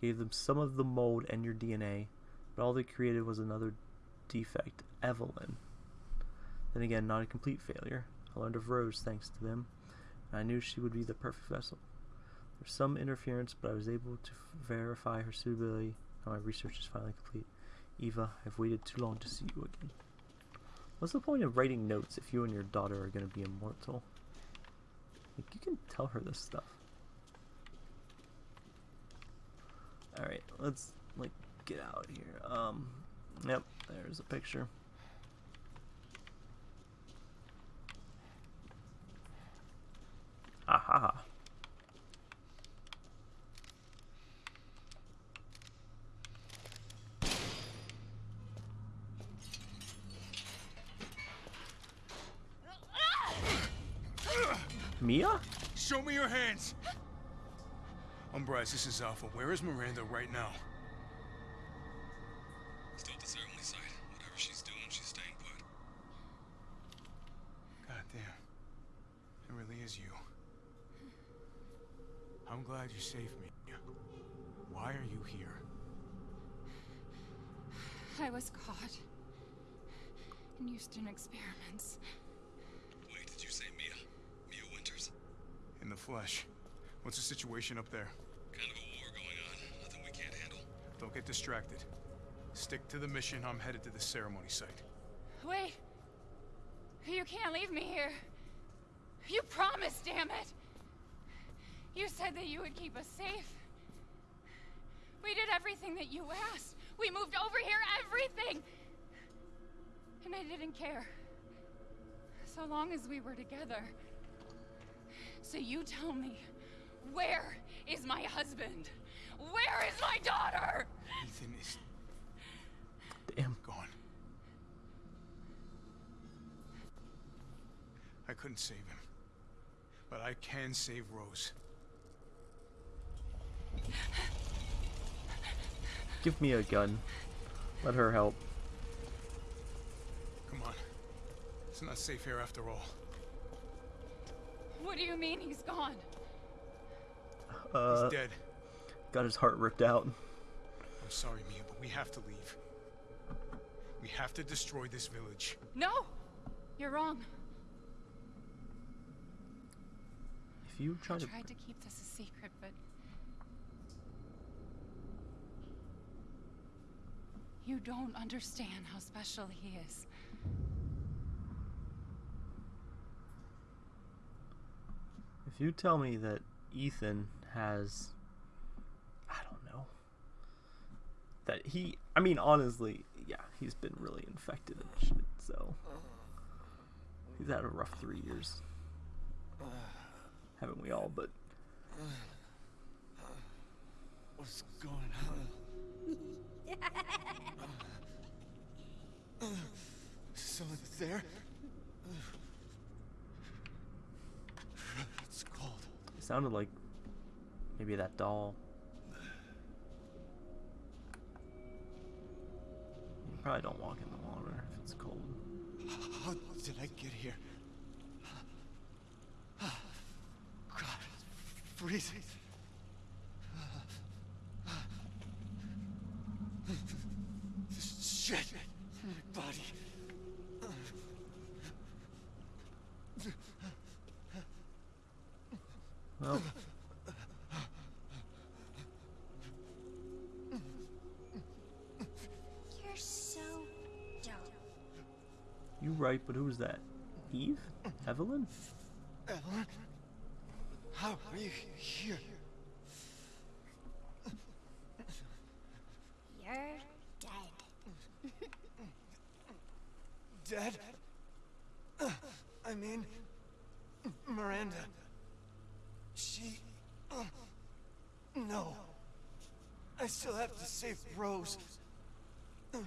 Gave them some of the mold and your DNA, but all they created was another defect, Evelyn. Then again, not a complete failure. I learned of Rose thanks to them, and I knew she would be the perfect vessel. There was some interference, but I was able to verify her suitability. Now my research is finally complete. Eva, I've waited too long to see you again. What's the point of writing notes if you and your daughter are going to be immortal? Like, you can tell her this stuff. Alright, let's, like, get out here. Um, yep, there's a picture. Aha. Mia? Show me your hands! Umbra Eye, this is Alpha. Where is Miranda right now? Still at the ceremony site. Whatever she's doing, she's staying put. God damn. It really is you. I'm glad you saved me. Why are you here? I was caught and used in experiments. Wait, did you say Mia? Mia Winters? In the flesh. What's the situation up there? Kind of a war going on. Nothing we can't handle. Don't get distracted. Stick to the mission. I'm headed to the ceremony site. Wait! You can't leave me here. You promised, damn it! You said that you would keep us safe. We did everything that you asked. We moved over here, everything! And I didn't care. So long as we were together. So you tell me, where is my husband? Where is my daughter? Ethan is Damn. gone. I couldn't save him. But I can save Rose. Give me a gun. Let her help. Come on. It's not safe here after all. What do you mean he's gone? Uh, He's dead. got his heart ripped out. I'm sorry, Mia, but we have to leave. We have to destroy this village. No! You're wrong. If you try I to... tried to keep this a secret, but... You don't understand how special he is. If you tell me that Ethan has... I don't know. That he... I mean, honestly, yeah, he's been really infected and shit, so... He's had a rough three years. Haven't we all, but... What's going on? Someone there? It's cold. It sounded like maybe that doll. You probably don't walk in the water if it's cold. How did I get here? God, freezing. Shit! My body. Well, You're so dumb. You right, but who was that? Eve? Evelyn? Evelyn? How are you here? You're dead. Dead? I mean, Miranda. She. No. I still have to save Rose. Wrong.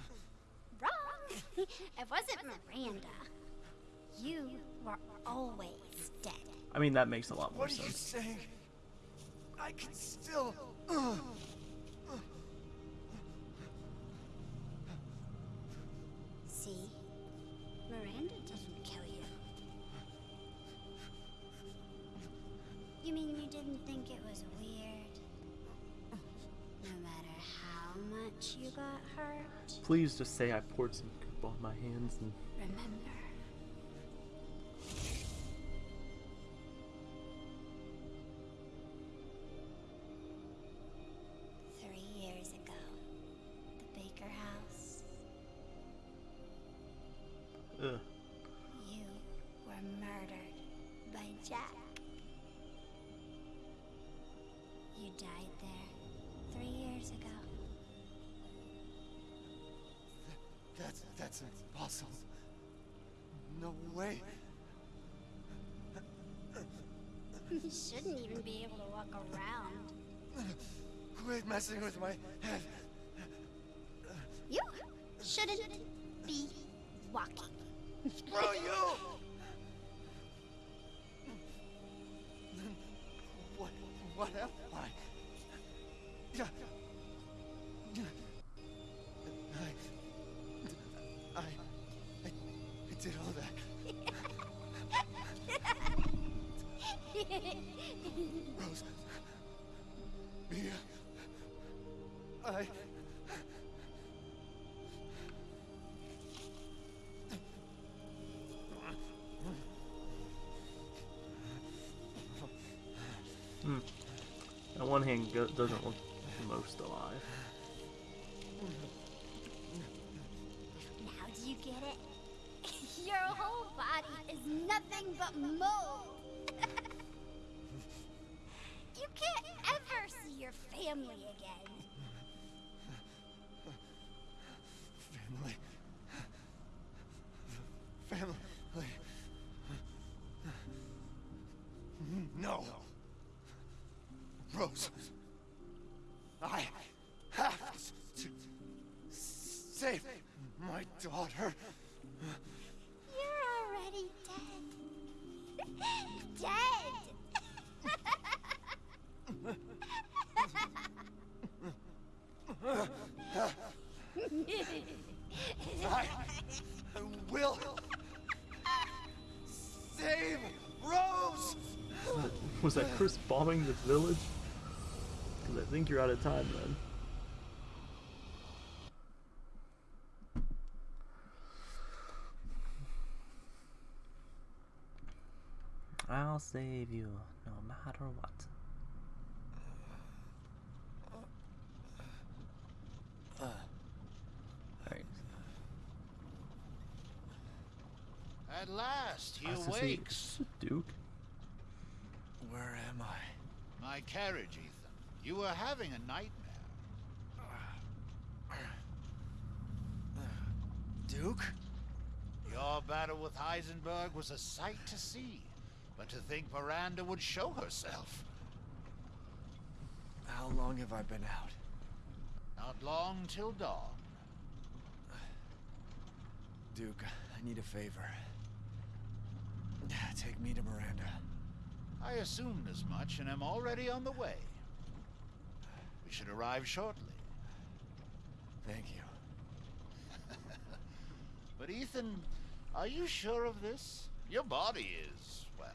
it wasn't Miranda. You were always dead. I mean, that makes a lot more What are you sense. saying? I can still. uh, See? Miranda didn't kill you. You mean you didn't think it was weird? No matter how much you got hurt? Please just say I poured some goop on my hands and Remember. Hand, doesn't look most alive. Now do you get it? Your whole body is nothing but mold. you can't ever see your. Family. I have to save my daughter. You're already dead. dead. I will save Rose. Was that Chris bombing the village? Because I think you're out of time then. I'll save you no matter what. At last, he I was to say, awakes. Duke? Where am I? My carriage, Ethan. You were having a nightmare. Duke? Your battle with Heisenberg was a sight to see. But to think Miranda would show herself. How long have I been out? Not long till dawn. Duke, I need a favor. Take me to Miranda. I assumed as much and am already on the way. We should arrive shortly. Thank you. But Ethan, are you sure of this? Your body is, well,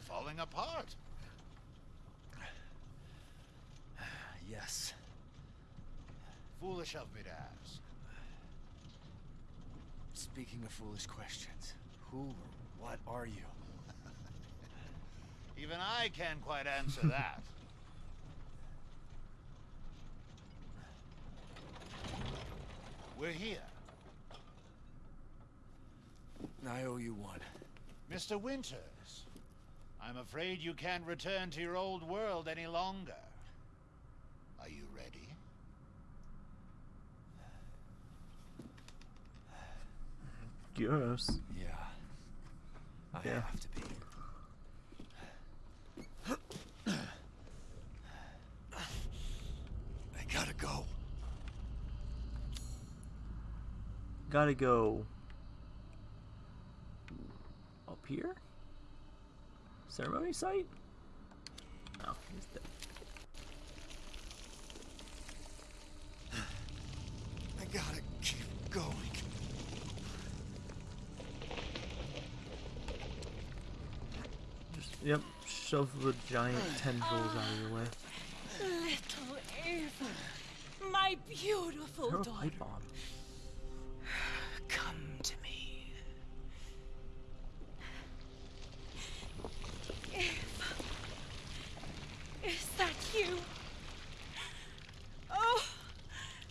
falling apart. Yes. Foolish of me to ask. Speaking of foolish questions, who or what are you? Even I can't quite answer that. We're here. I owe you one. Mr. Winters, I'm afraid you can't return to your old world any longer. Are you ready? Yes. Yeah. I Yeah. have to be. I gotta go. Gotta go up here? Ceremony site? No, he's dead. I gotta keep going. Just, yep, shove the giant tendrils out of your way. Little Eva, my beautiful a daughter, bomb. come to me. Eva, is that you? Oh,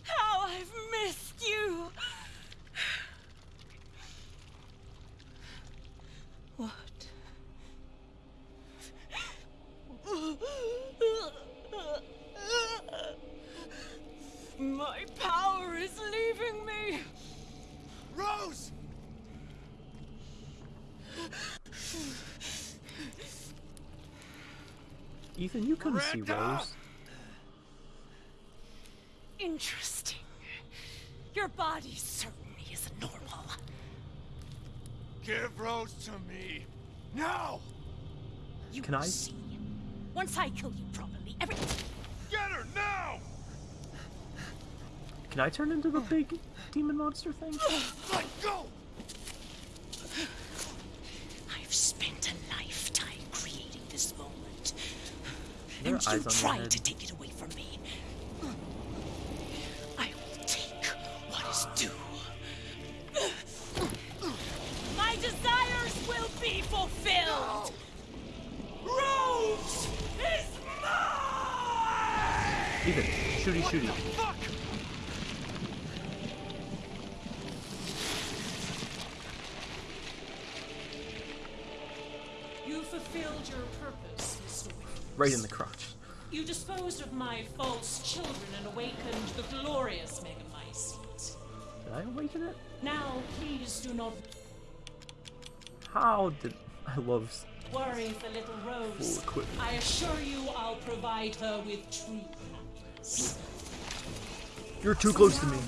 how I've missed you. What? My power is leaving me. Rose! Ethan, you couldn't see Miranda! Rose. Interesting. Your body certainly isn't normal. Give Rose to me. Now! You Can I- see. Once I kill you properly, everything. Get her now! Can I turn into the big demon monster thing? Let go! I've spent a lifetime creating this moment. There are and you eyes on your tried head. to take it away from me. I will take what is due. My desires will be fulfilled. Rose is mine! Ethan, shooty shooty. Fuck! You fulfilled your purpose, Mr. Right in the crotch. Disposed of my false children and awakened the glorious Megamycete. Did I awaken it? Now, please do not How did I love worry for little Rose. I assure you I'll provide her with true happiness. You're too close to me.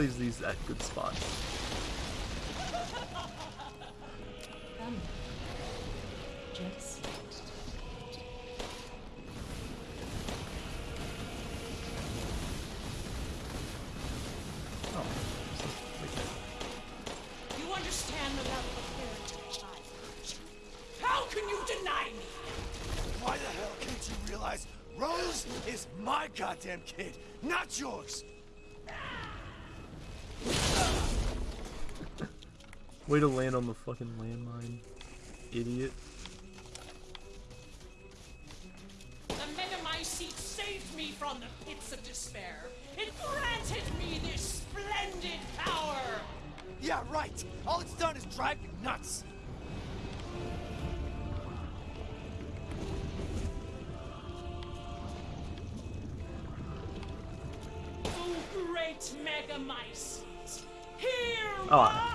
Not these at good spots. Way to land on the fucking landmine, idiot. The Megamycete saved me from the pits of despair. It granted me this splendid power. Yeah, right. All it's done is drive me nuts. Oh, great Megamycete. Hear Oh,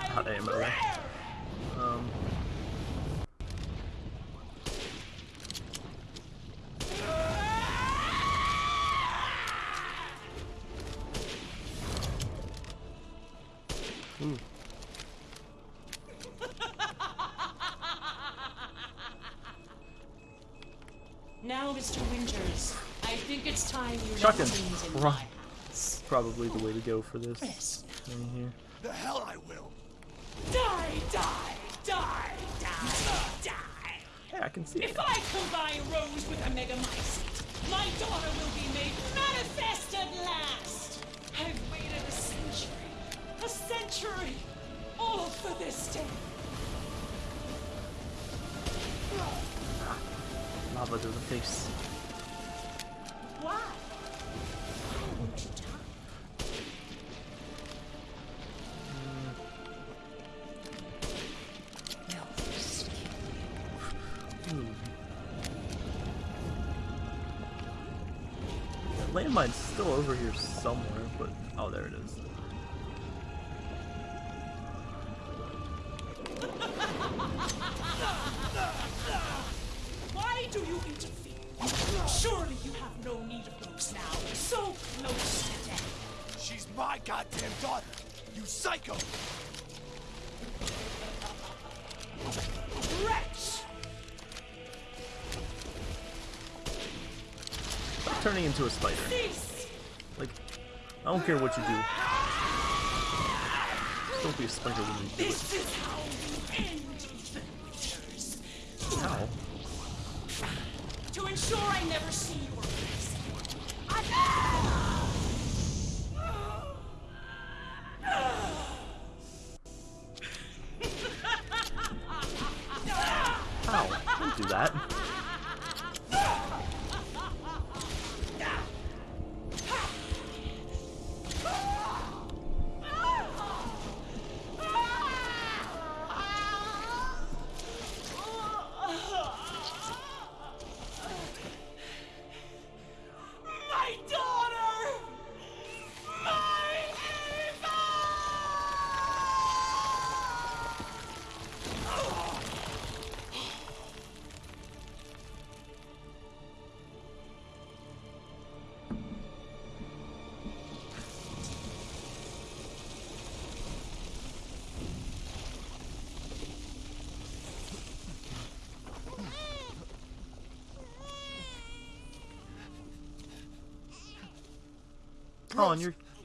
Christ. Probably the way to go for this. In here. The hell I will. Die, die, die, die, die. Yeah, I can see If it. I combine Rose with a Megamycete, my daughter will be made manifest at last. I've waited a century, a century, all for this day. Lava to the face. My goddamn daughter! You psycho! Wretch! Turning into a spider. Like, I don't care what you do. Don't be a spider when you do it. This is how you end Ethan How? To ensure I never see your face.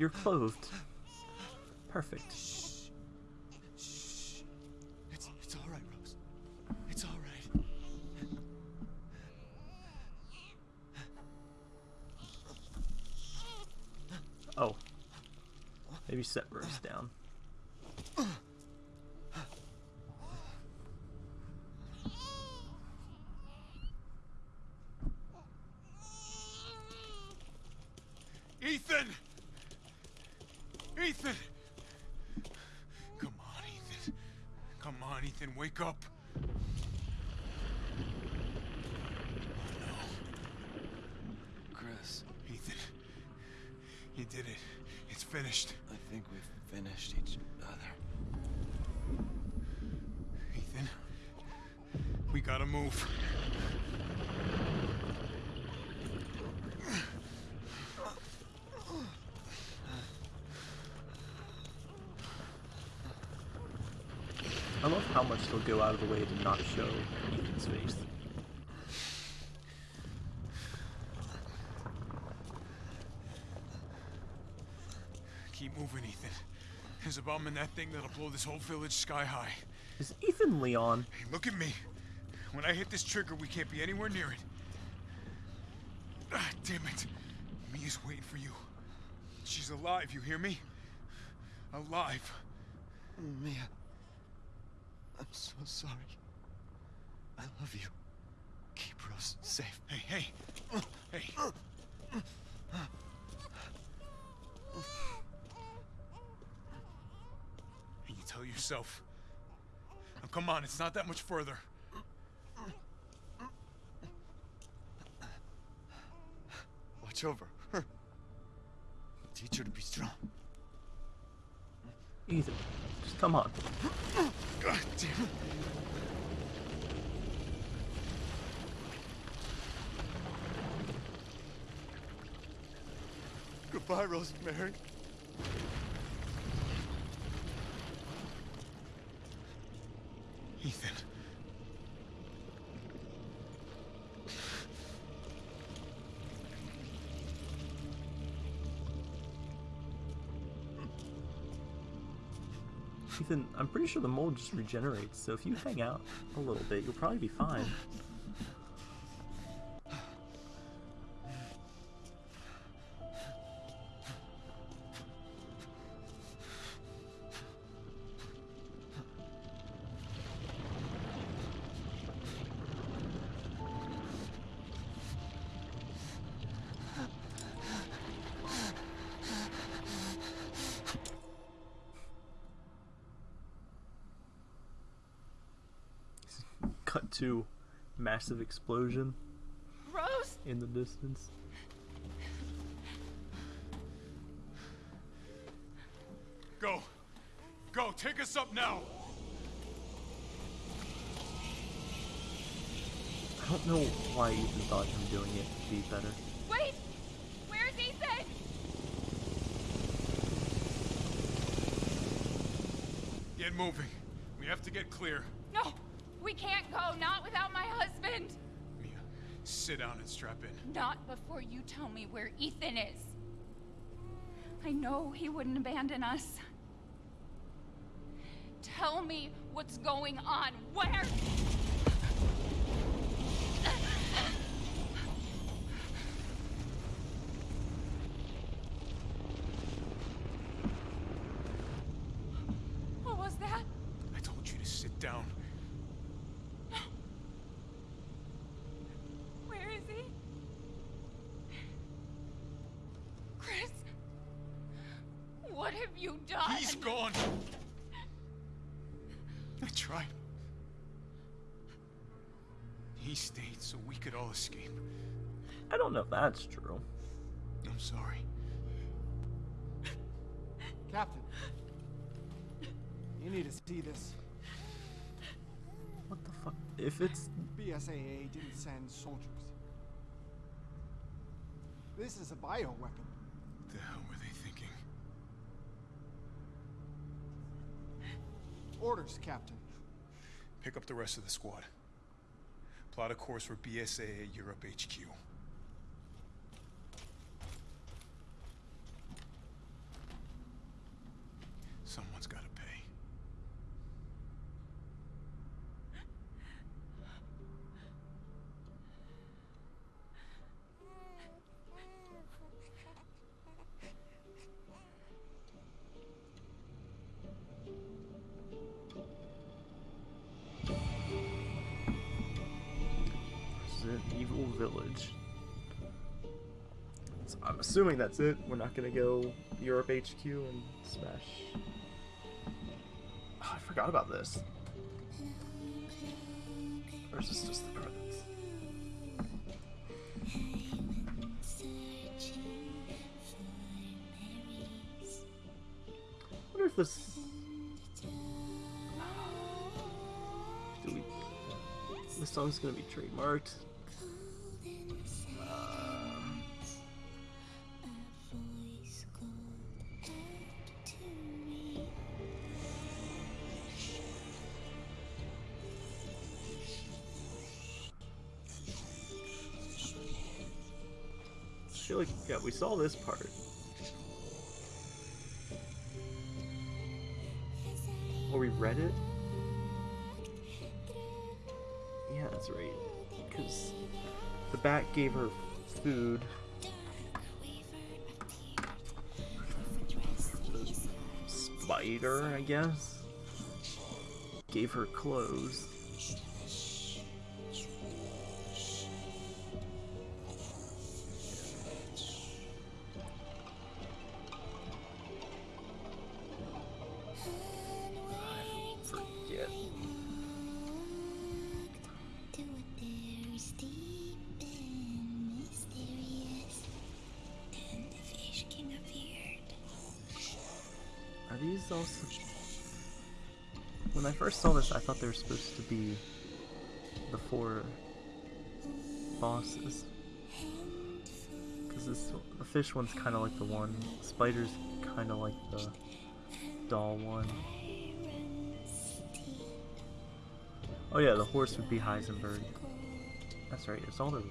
You're clothed. Perfect. It's, it's all right, Rose. It's all right. Oh. Maybe set Rose down. Ethan! Ethan! Come on, Ethan. Come wake up. Chris, Ethan, you did it. It's finished. I think we've finished each other. Ethan, we gotta move. I love how much they'll go out of the way to not show Ethan's face. Keep moving, Ethan. There's a bomb in that thing that'll blow this whole village sky high. Is Ethan Leon? Hey, look at me. When I hit this trigger, we can't be anywhere near it. Ah, damn it. Mia's waiting for you. She's alive, you hear me? Alive. Mia, I'm so sorry. I love you. Keep Rose safe. Hey, hey. Hey. And you tell yourself. Now, come on, it's not that much further. Watch over her. Teach her to be strong. Ethan, just come on. God damn it. Goodbye, Rosemary. Ethan. Ethan, I'm pretty sure the mold just regenerates, so if you hang out a little bit, you'll probably be fine. To massive explosion Rose? in the distance. Go. Go, take us up now. I don't know why Ethan thought him doing it would be better. Wait! Where's Ethan? Get moving. We have to get clear. We can't go, not without my husband! Mia, sit down and strap in. Not before you tell me where Ethan is. I know he wouldn't abandon us. Tell me what's going on. Where? What was that? I told you to sit down. Where is he? Chris? What have you done? He's gone. I tried. He stayed so we could all escape. I don't know if that's true. I'm sorry. Captain. You need to see this. What the fuck? If it's BSAA didn't send soldiers. This is a bioweapon. What the hell Orders, Captain. Pick up the rest of the squad. Plot a course for BSAA Europe HQ. Assuming that's it. We're not gonna go Europe HQ and smash. Oh, I forgot about this. Or is this just the credits? I wonder if this. Do we? This song's gonna be trademarked. Saw this part. Or we read it. Yeah, that's right. Because the bat gave her food. The spider, I guess, gave her clothes. These also? When I first saw this, I thought they were supposed to be the four bosses. Because this, the fish one's kind of like the one, spider's kind of like the doll one. Oh yeah, the horse would be Heisenberg. That's right, it's all the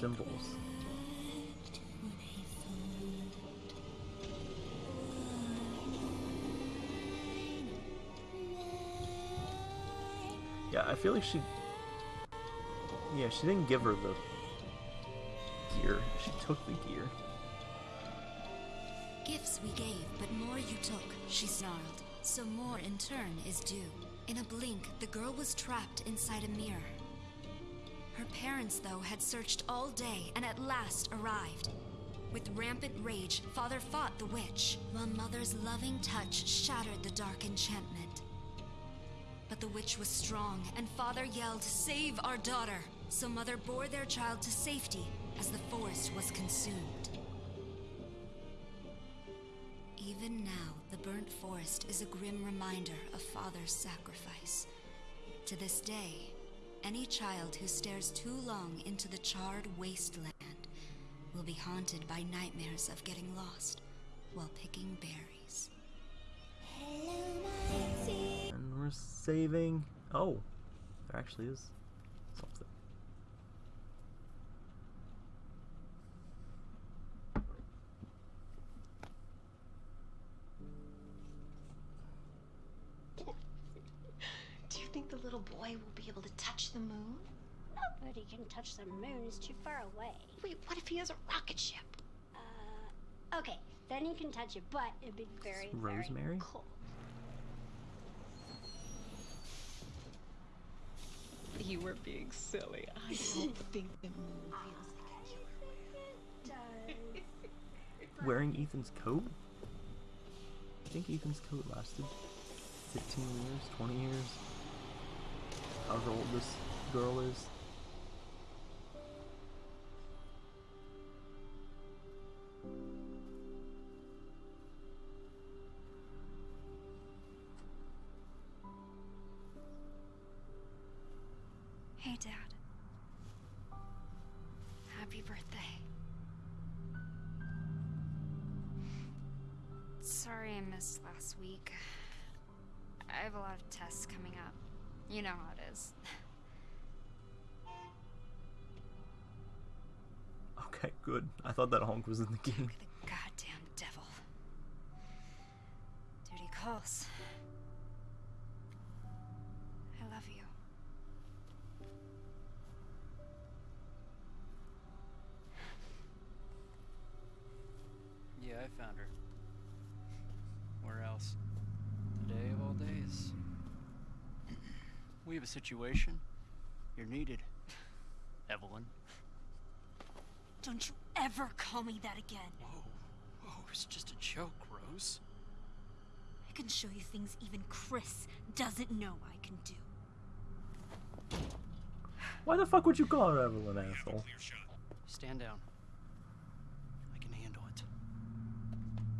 symbols. Feel like she. Yeah, she didn't give her the gear. She took the gear. Gifts we gave, but more you took, she snarled. So more in turn is due. In a blink, the girl was trapped inside a mirror. Her parents, though, had searched all day and at last arrived. With rampant rage, father fought the witch, while mother's loving touch shattered the dark enchantment. The witch was strong, and father yelled, Save our daughter! So mother bore their child to safety as the forest was consumed. Even now, the burnt forest is a grim reminder of father's sacrifice. To this day, any child who stares too long into the charred wasteland will be haunted by nightmares of getting lost while picking berries. And we're saving. Oh, there actually is something. Do you think the little boy will be able to touch the moon? Nobody can touch the moon. It's too far away. Wait, what if he has a rocket ship? Uh, okay, then he can touch it, but it'd be very, very Rosemary? cold. You were being silly. I don't think the moon feels like a Wearing Ethan's coat? I think Ethan's coat lasted 15 years, 20 years. However old this girl is. Have a lot of tests coming up. You know how it is. Okay, good. I thought that honk was in the game. the Goddamn devil. Duty calls. Call me that again. Oh, it's just a joke, Rose. I can show you things even Chris doesn't know I can do. Why the fuck would you call her Evelyn, asshole? Stand down. I can handle it.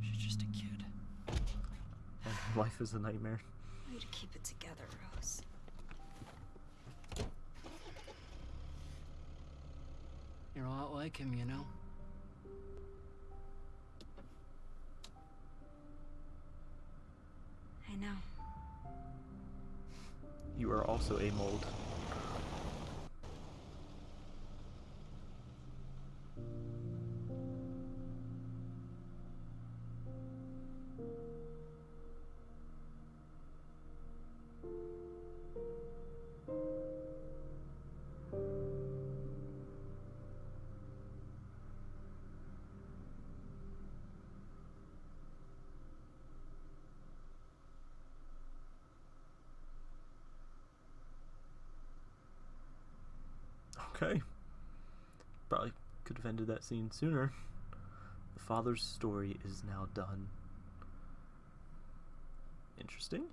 She's just a kid. Life is a nightmare. Way to keep it together, Rose. You're a lot like him, you know? Also a mold. Have ended that scene sooner. The father's story is now done. Interesting.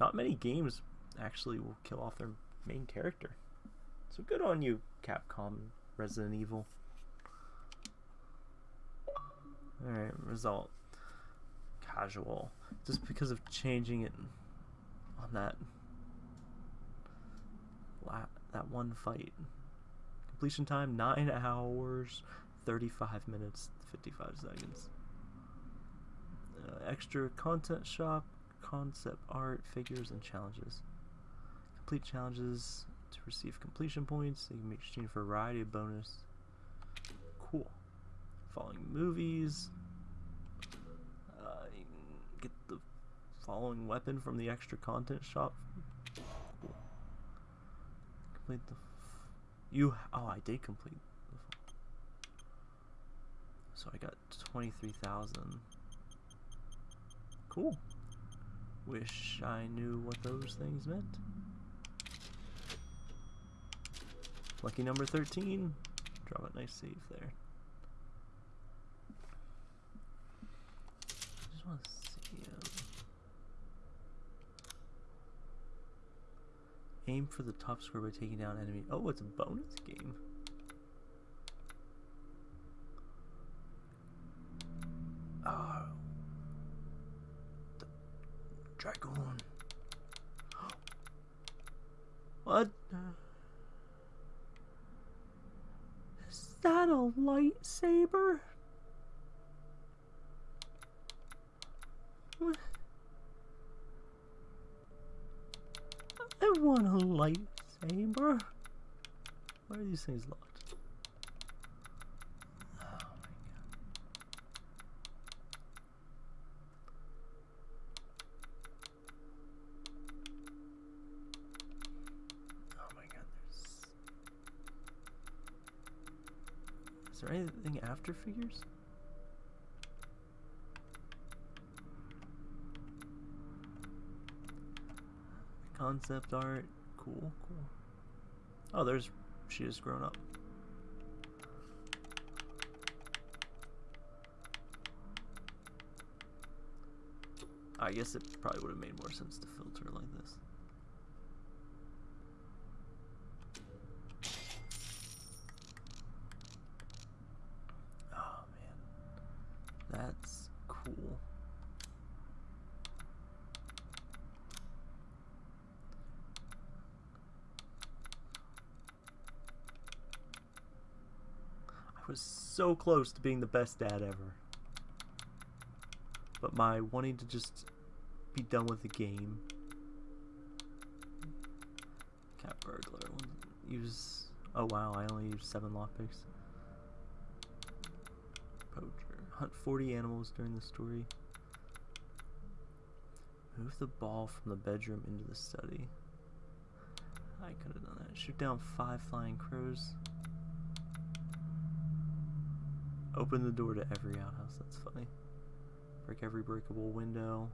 Not many games actually will kill off their main character. So good on you, Capcom Resident Evil. Alright, result. Casual. Just because of changing it on that that one fight. Completion time 9 hours 35 minutes 55 seconds. Uh, extra content shop, concept art, figures, and challenges. Complete challenges to receive completion points. You can make exchange for a variety of bonus. Cool. Following movies. Uh, you can get the following weapon from the extra content shop. Cool. Complete the. You. Oh, I did complete. So I got 23,000. Cool. Wish I knew what those things meant. Lucky number 13. Drop a nice save there. I just want to see. Um, Aim for the top score by taking down enemy. Oh, it's a bonus game. Oh. The dragoon. What? Is that a lightsaber? What? I want a lightsaber. Why are these things locked? Oh my god. Oh my god, there's... Is there anything after figures? Concept art. Cool, cool. Oh, there's... She has grown up. I guess it probably would have made more sense to filter like this. Oh man, that's cool. I was so close to being the best dad ever. But my wanting to just be done with the game. Cat burglar. Use. Oh wow, I only used seven lockpicks. Poacher. Hunt 40 animals during the story. Move the ball from the bedroom into the study. I could have done that. Shoot down five flying crows. Open the door to every outhouse. That's funny. Break every breakable window.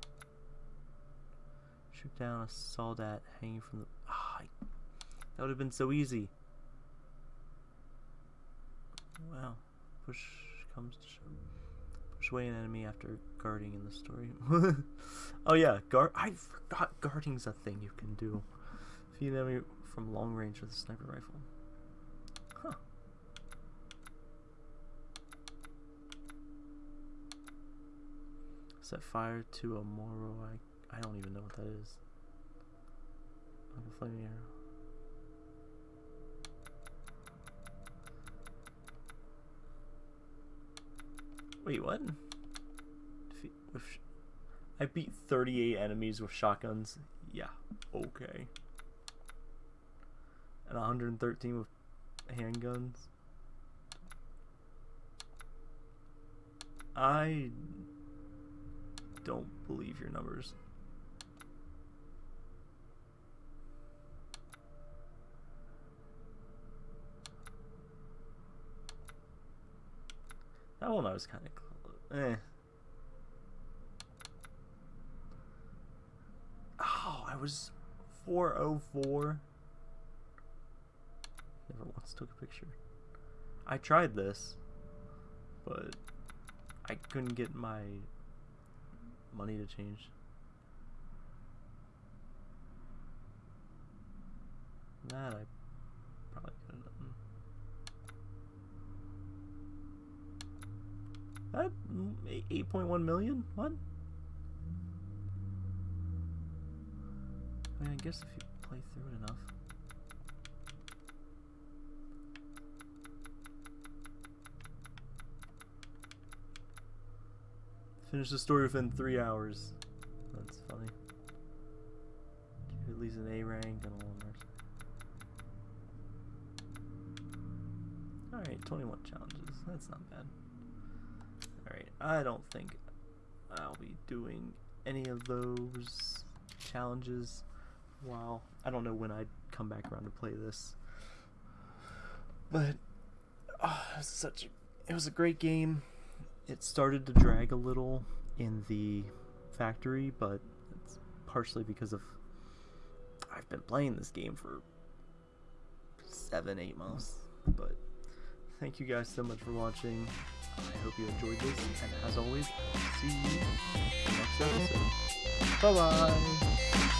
Shoot down a soldat hanging from the. Ah, I- that would have been so easy. Wow. Push comes to shove. Push away an enemy after guarding in the story. oh yeah, guard. I forgot guarding's a thing you can do. Feed an enemy from long range with a sniper rifle. Huh. Set fire to a Moro. I I don't even know what that is. Like a flaming arrow. Wait, what? I beat 38 enemies with shotguns. Yeah, okay. And 113 with handguns. I don't believe your numbers. That one I was kind of. Eh. Oh, I was 404. Never once took a picture. I tried this, but I couldn't get my money to change. That I probably could have done. That mm, eight point one million? What? I mean, I guess if you play through it enough. Finish the story within three hours. That's funny. At least an A rank and a one mercy. Alright, 21 challenges. That's not bad. Alright, I don't think I'll be doing any of those challenges while I don't know when I'd come back around to play this. But oh, it was such a, it was a great game. It started to drag a little in the factory, but it's partially because of I've been playing this game for seven, eight months. But thank you guys so much for watching. I hope you enjoyed this, and as always, see you next episode. Bye bye.